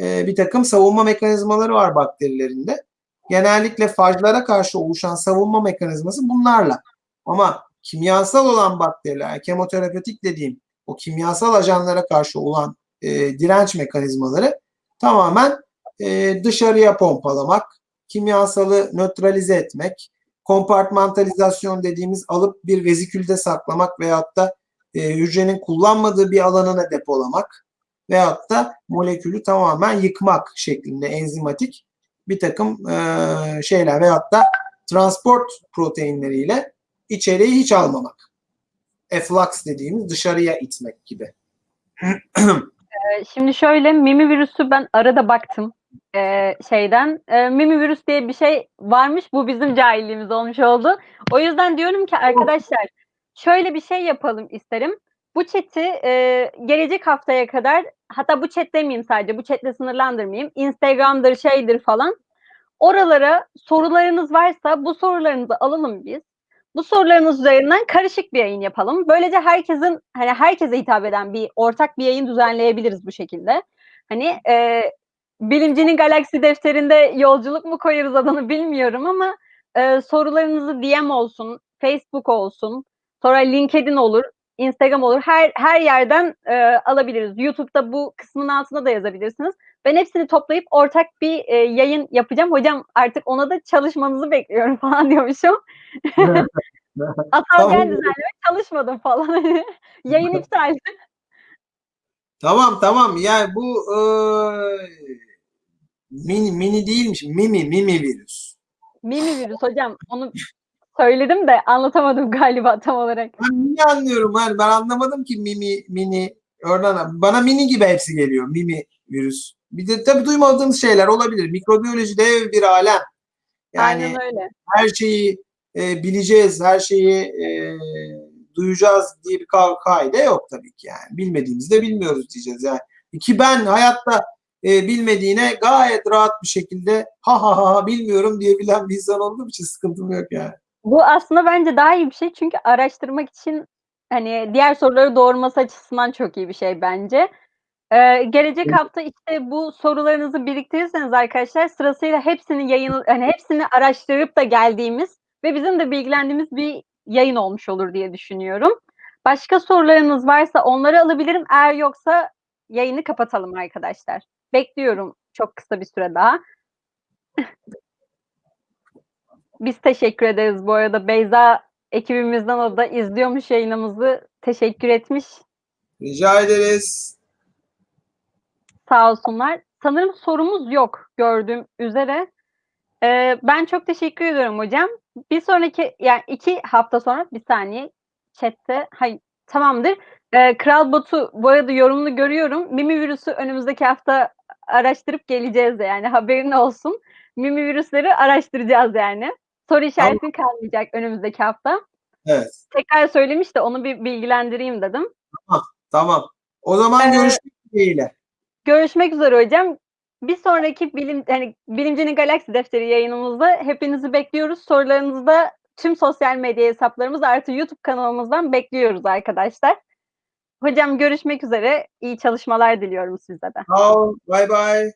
e, bir takım savunma mekanizmaları var bakterilerinde. Genellikle fajlara karşı oluşan savunma mekanizması bunlarla. Ama kimyasal olan bakteriler, kemoterapetik dediğim o kimyasal ajanlara karşı olan e, direnç mekanizmaları tamamen e, dışarıya pompalamak, kimyasalı nötralize etmek, kompartmantalizasyon dediğimiz alıp bir vezikülde saklamak veyahut da e, hücrenin kullanmadığı bir alanına depolamak veyahut da molekülü tamamen yıkmak şeklinde enzimatik bir takım e, şeyler veyahut da transport proteinleriyle içeriği hiç almamak. Efflux dediğimiz dışarıya itmek gibi. Ee, Şimdi şöyle mimi virüsü ben arada baktım ee, şeyden. Ee, mimi virüs diye bir şey varmış. Bu bizim cahilliğimiz olmuş oldu. O yüzden diyorum ki arkadaşlar şöyle bir şey yapalım isterim. Bu chat'i e, gelecek haftaya kadar hatta bu chat demeyeyim sadece bu chatle sınırlandırmayayım. Instagram'dır şeydir falan. Oralara sorularınız varsa bu sorularınızı alalım biz. Bu sorularınız üzerinden karışık bir yayın yapalım. Böylece herkesin hani herkese hitap eden bir ortak bir yayın düzenleyebiliriz bu şekilde. Hani e, bilimcinin galaksi defterinde yolculuk mu koyarız adını bilmiyorum ama e, sorularınızı DM olsun, Facebook olsun, sonra LinkedIn olur, Instagram olur. Her her yerden e, alabiliriz. YouTube'da bu kısmın altına da yazabilirsiniz. Ben hepsini toplayıp ortak bir e, yayın yapacağım. Hocam artık ona da çalışmanızı bekliyorum falan diyormuşum. Atal Tamam. gel düzenleme çalışmadım falan. Yayın iptal. Tamam tamam yani bu e, mini, mini değilmiş mimi mimi virüs. Mimi virüs hocam. Onu söyledim de anlatamadım galiba tam olarak. Ben niye anlıyorum yani ben anlamadım ki mimi mini Oradan bana mini gibi hepsi geliyor. Mimi virüs. Bir de tabii duymadığımız şeyler olabilir. Mikrobiyoloji dev bir alem. Yani Aynen öyle. her şeyi e, bileceğiz, her şeyi e, duyacağız diye bir ka- kaide yok tabii ki yani. Bilmediğimizde de bilmiyoruz diyeceğiz yani. Ki ben hayatta e, bilmediğine gayet rahat bir şekilde ha ha ha ha bilmiyorum diyebilen bir insan olduğum için sıkıntım yok yani. Bu aslında bence daha iyi bir şey çünkü araştırmak için hani diğer soruları doğurması açısından çok iyi bir şey bence. Ee, gelecek hafta işte bu sorularınızı biriktirirseniz arkadaşlar sırasıyla hepsini yayın hani hepsini araştırıp da geldiğimiz ve bizim de bilgilendiğimiz bir yayın olmuş olur diye düşünüyorum. Başka sorularınız varsa onları alabilirim. Eğer yoksa yayını kapatalım arkadaşlar. Bekliyorum çok kısa bir süre daha. Biz teşekkür ederiz bu arada. Beyza ekibimizden o da izliyormuş yayınımızı. Teşekkür etmiş. Rica ederiz. Sağ olsunlar. Sanırım sorumuz yok gördüğüm üzere. Ee, ben çok teşekkür ediyorum hocam. Bir sonraki yani iki hafta sonra bir saniye chatte hayır tamamdır. Ee, Kral Batu bu arada yorumunu görüyorum. Mimi virüsü önümüzdeki hafta araştırıp geleceğiz de yani haberin olsun. Mimi virüsleri araştıracağız yani. Soru işareti kalmayacak önümüzdeki hafta. Evet. Tekrar söylemiş de onu bir bilgilendireyim dedim. Tamam. O zaman Ee, görüşmek dileğiyle. Görüşmek üzere hocam. Bir sonraki bilim hani Bilimcinin Galaksi Defteri yayınımızda hepinizi bekliyoruz. Sorularınızı da tüm sosyal medya hesaplarımız artı YouTube kanalımızdan bekliyoruz arkadaşlar. Hocam görüşmek üzere. İyi çalışmalar diliyorum size de. Sağ ol. Bay bay.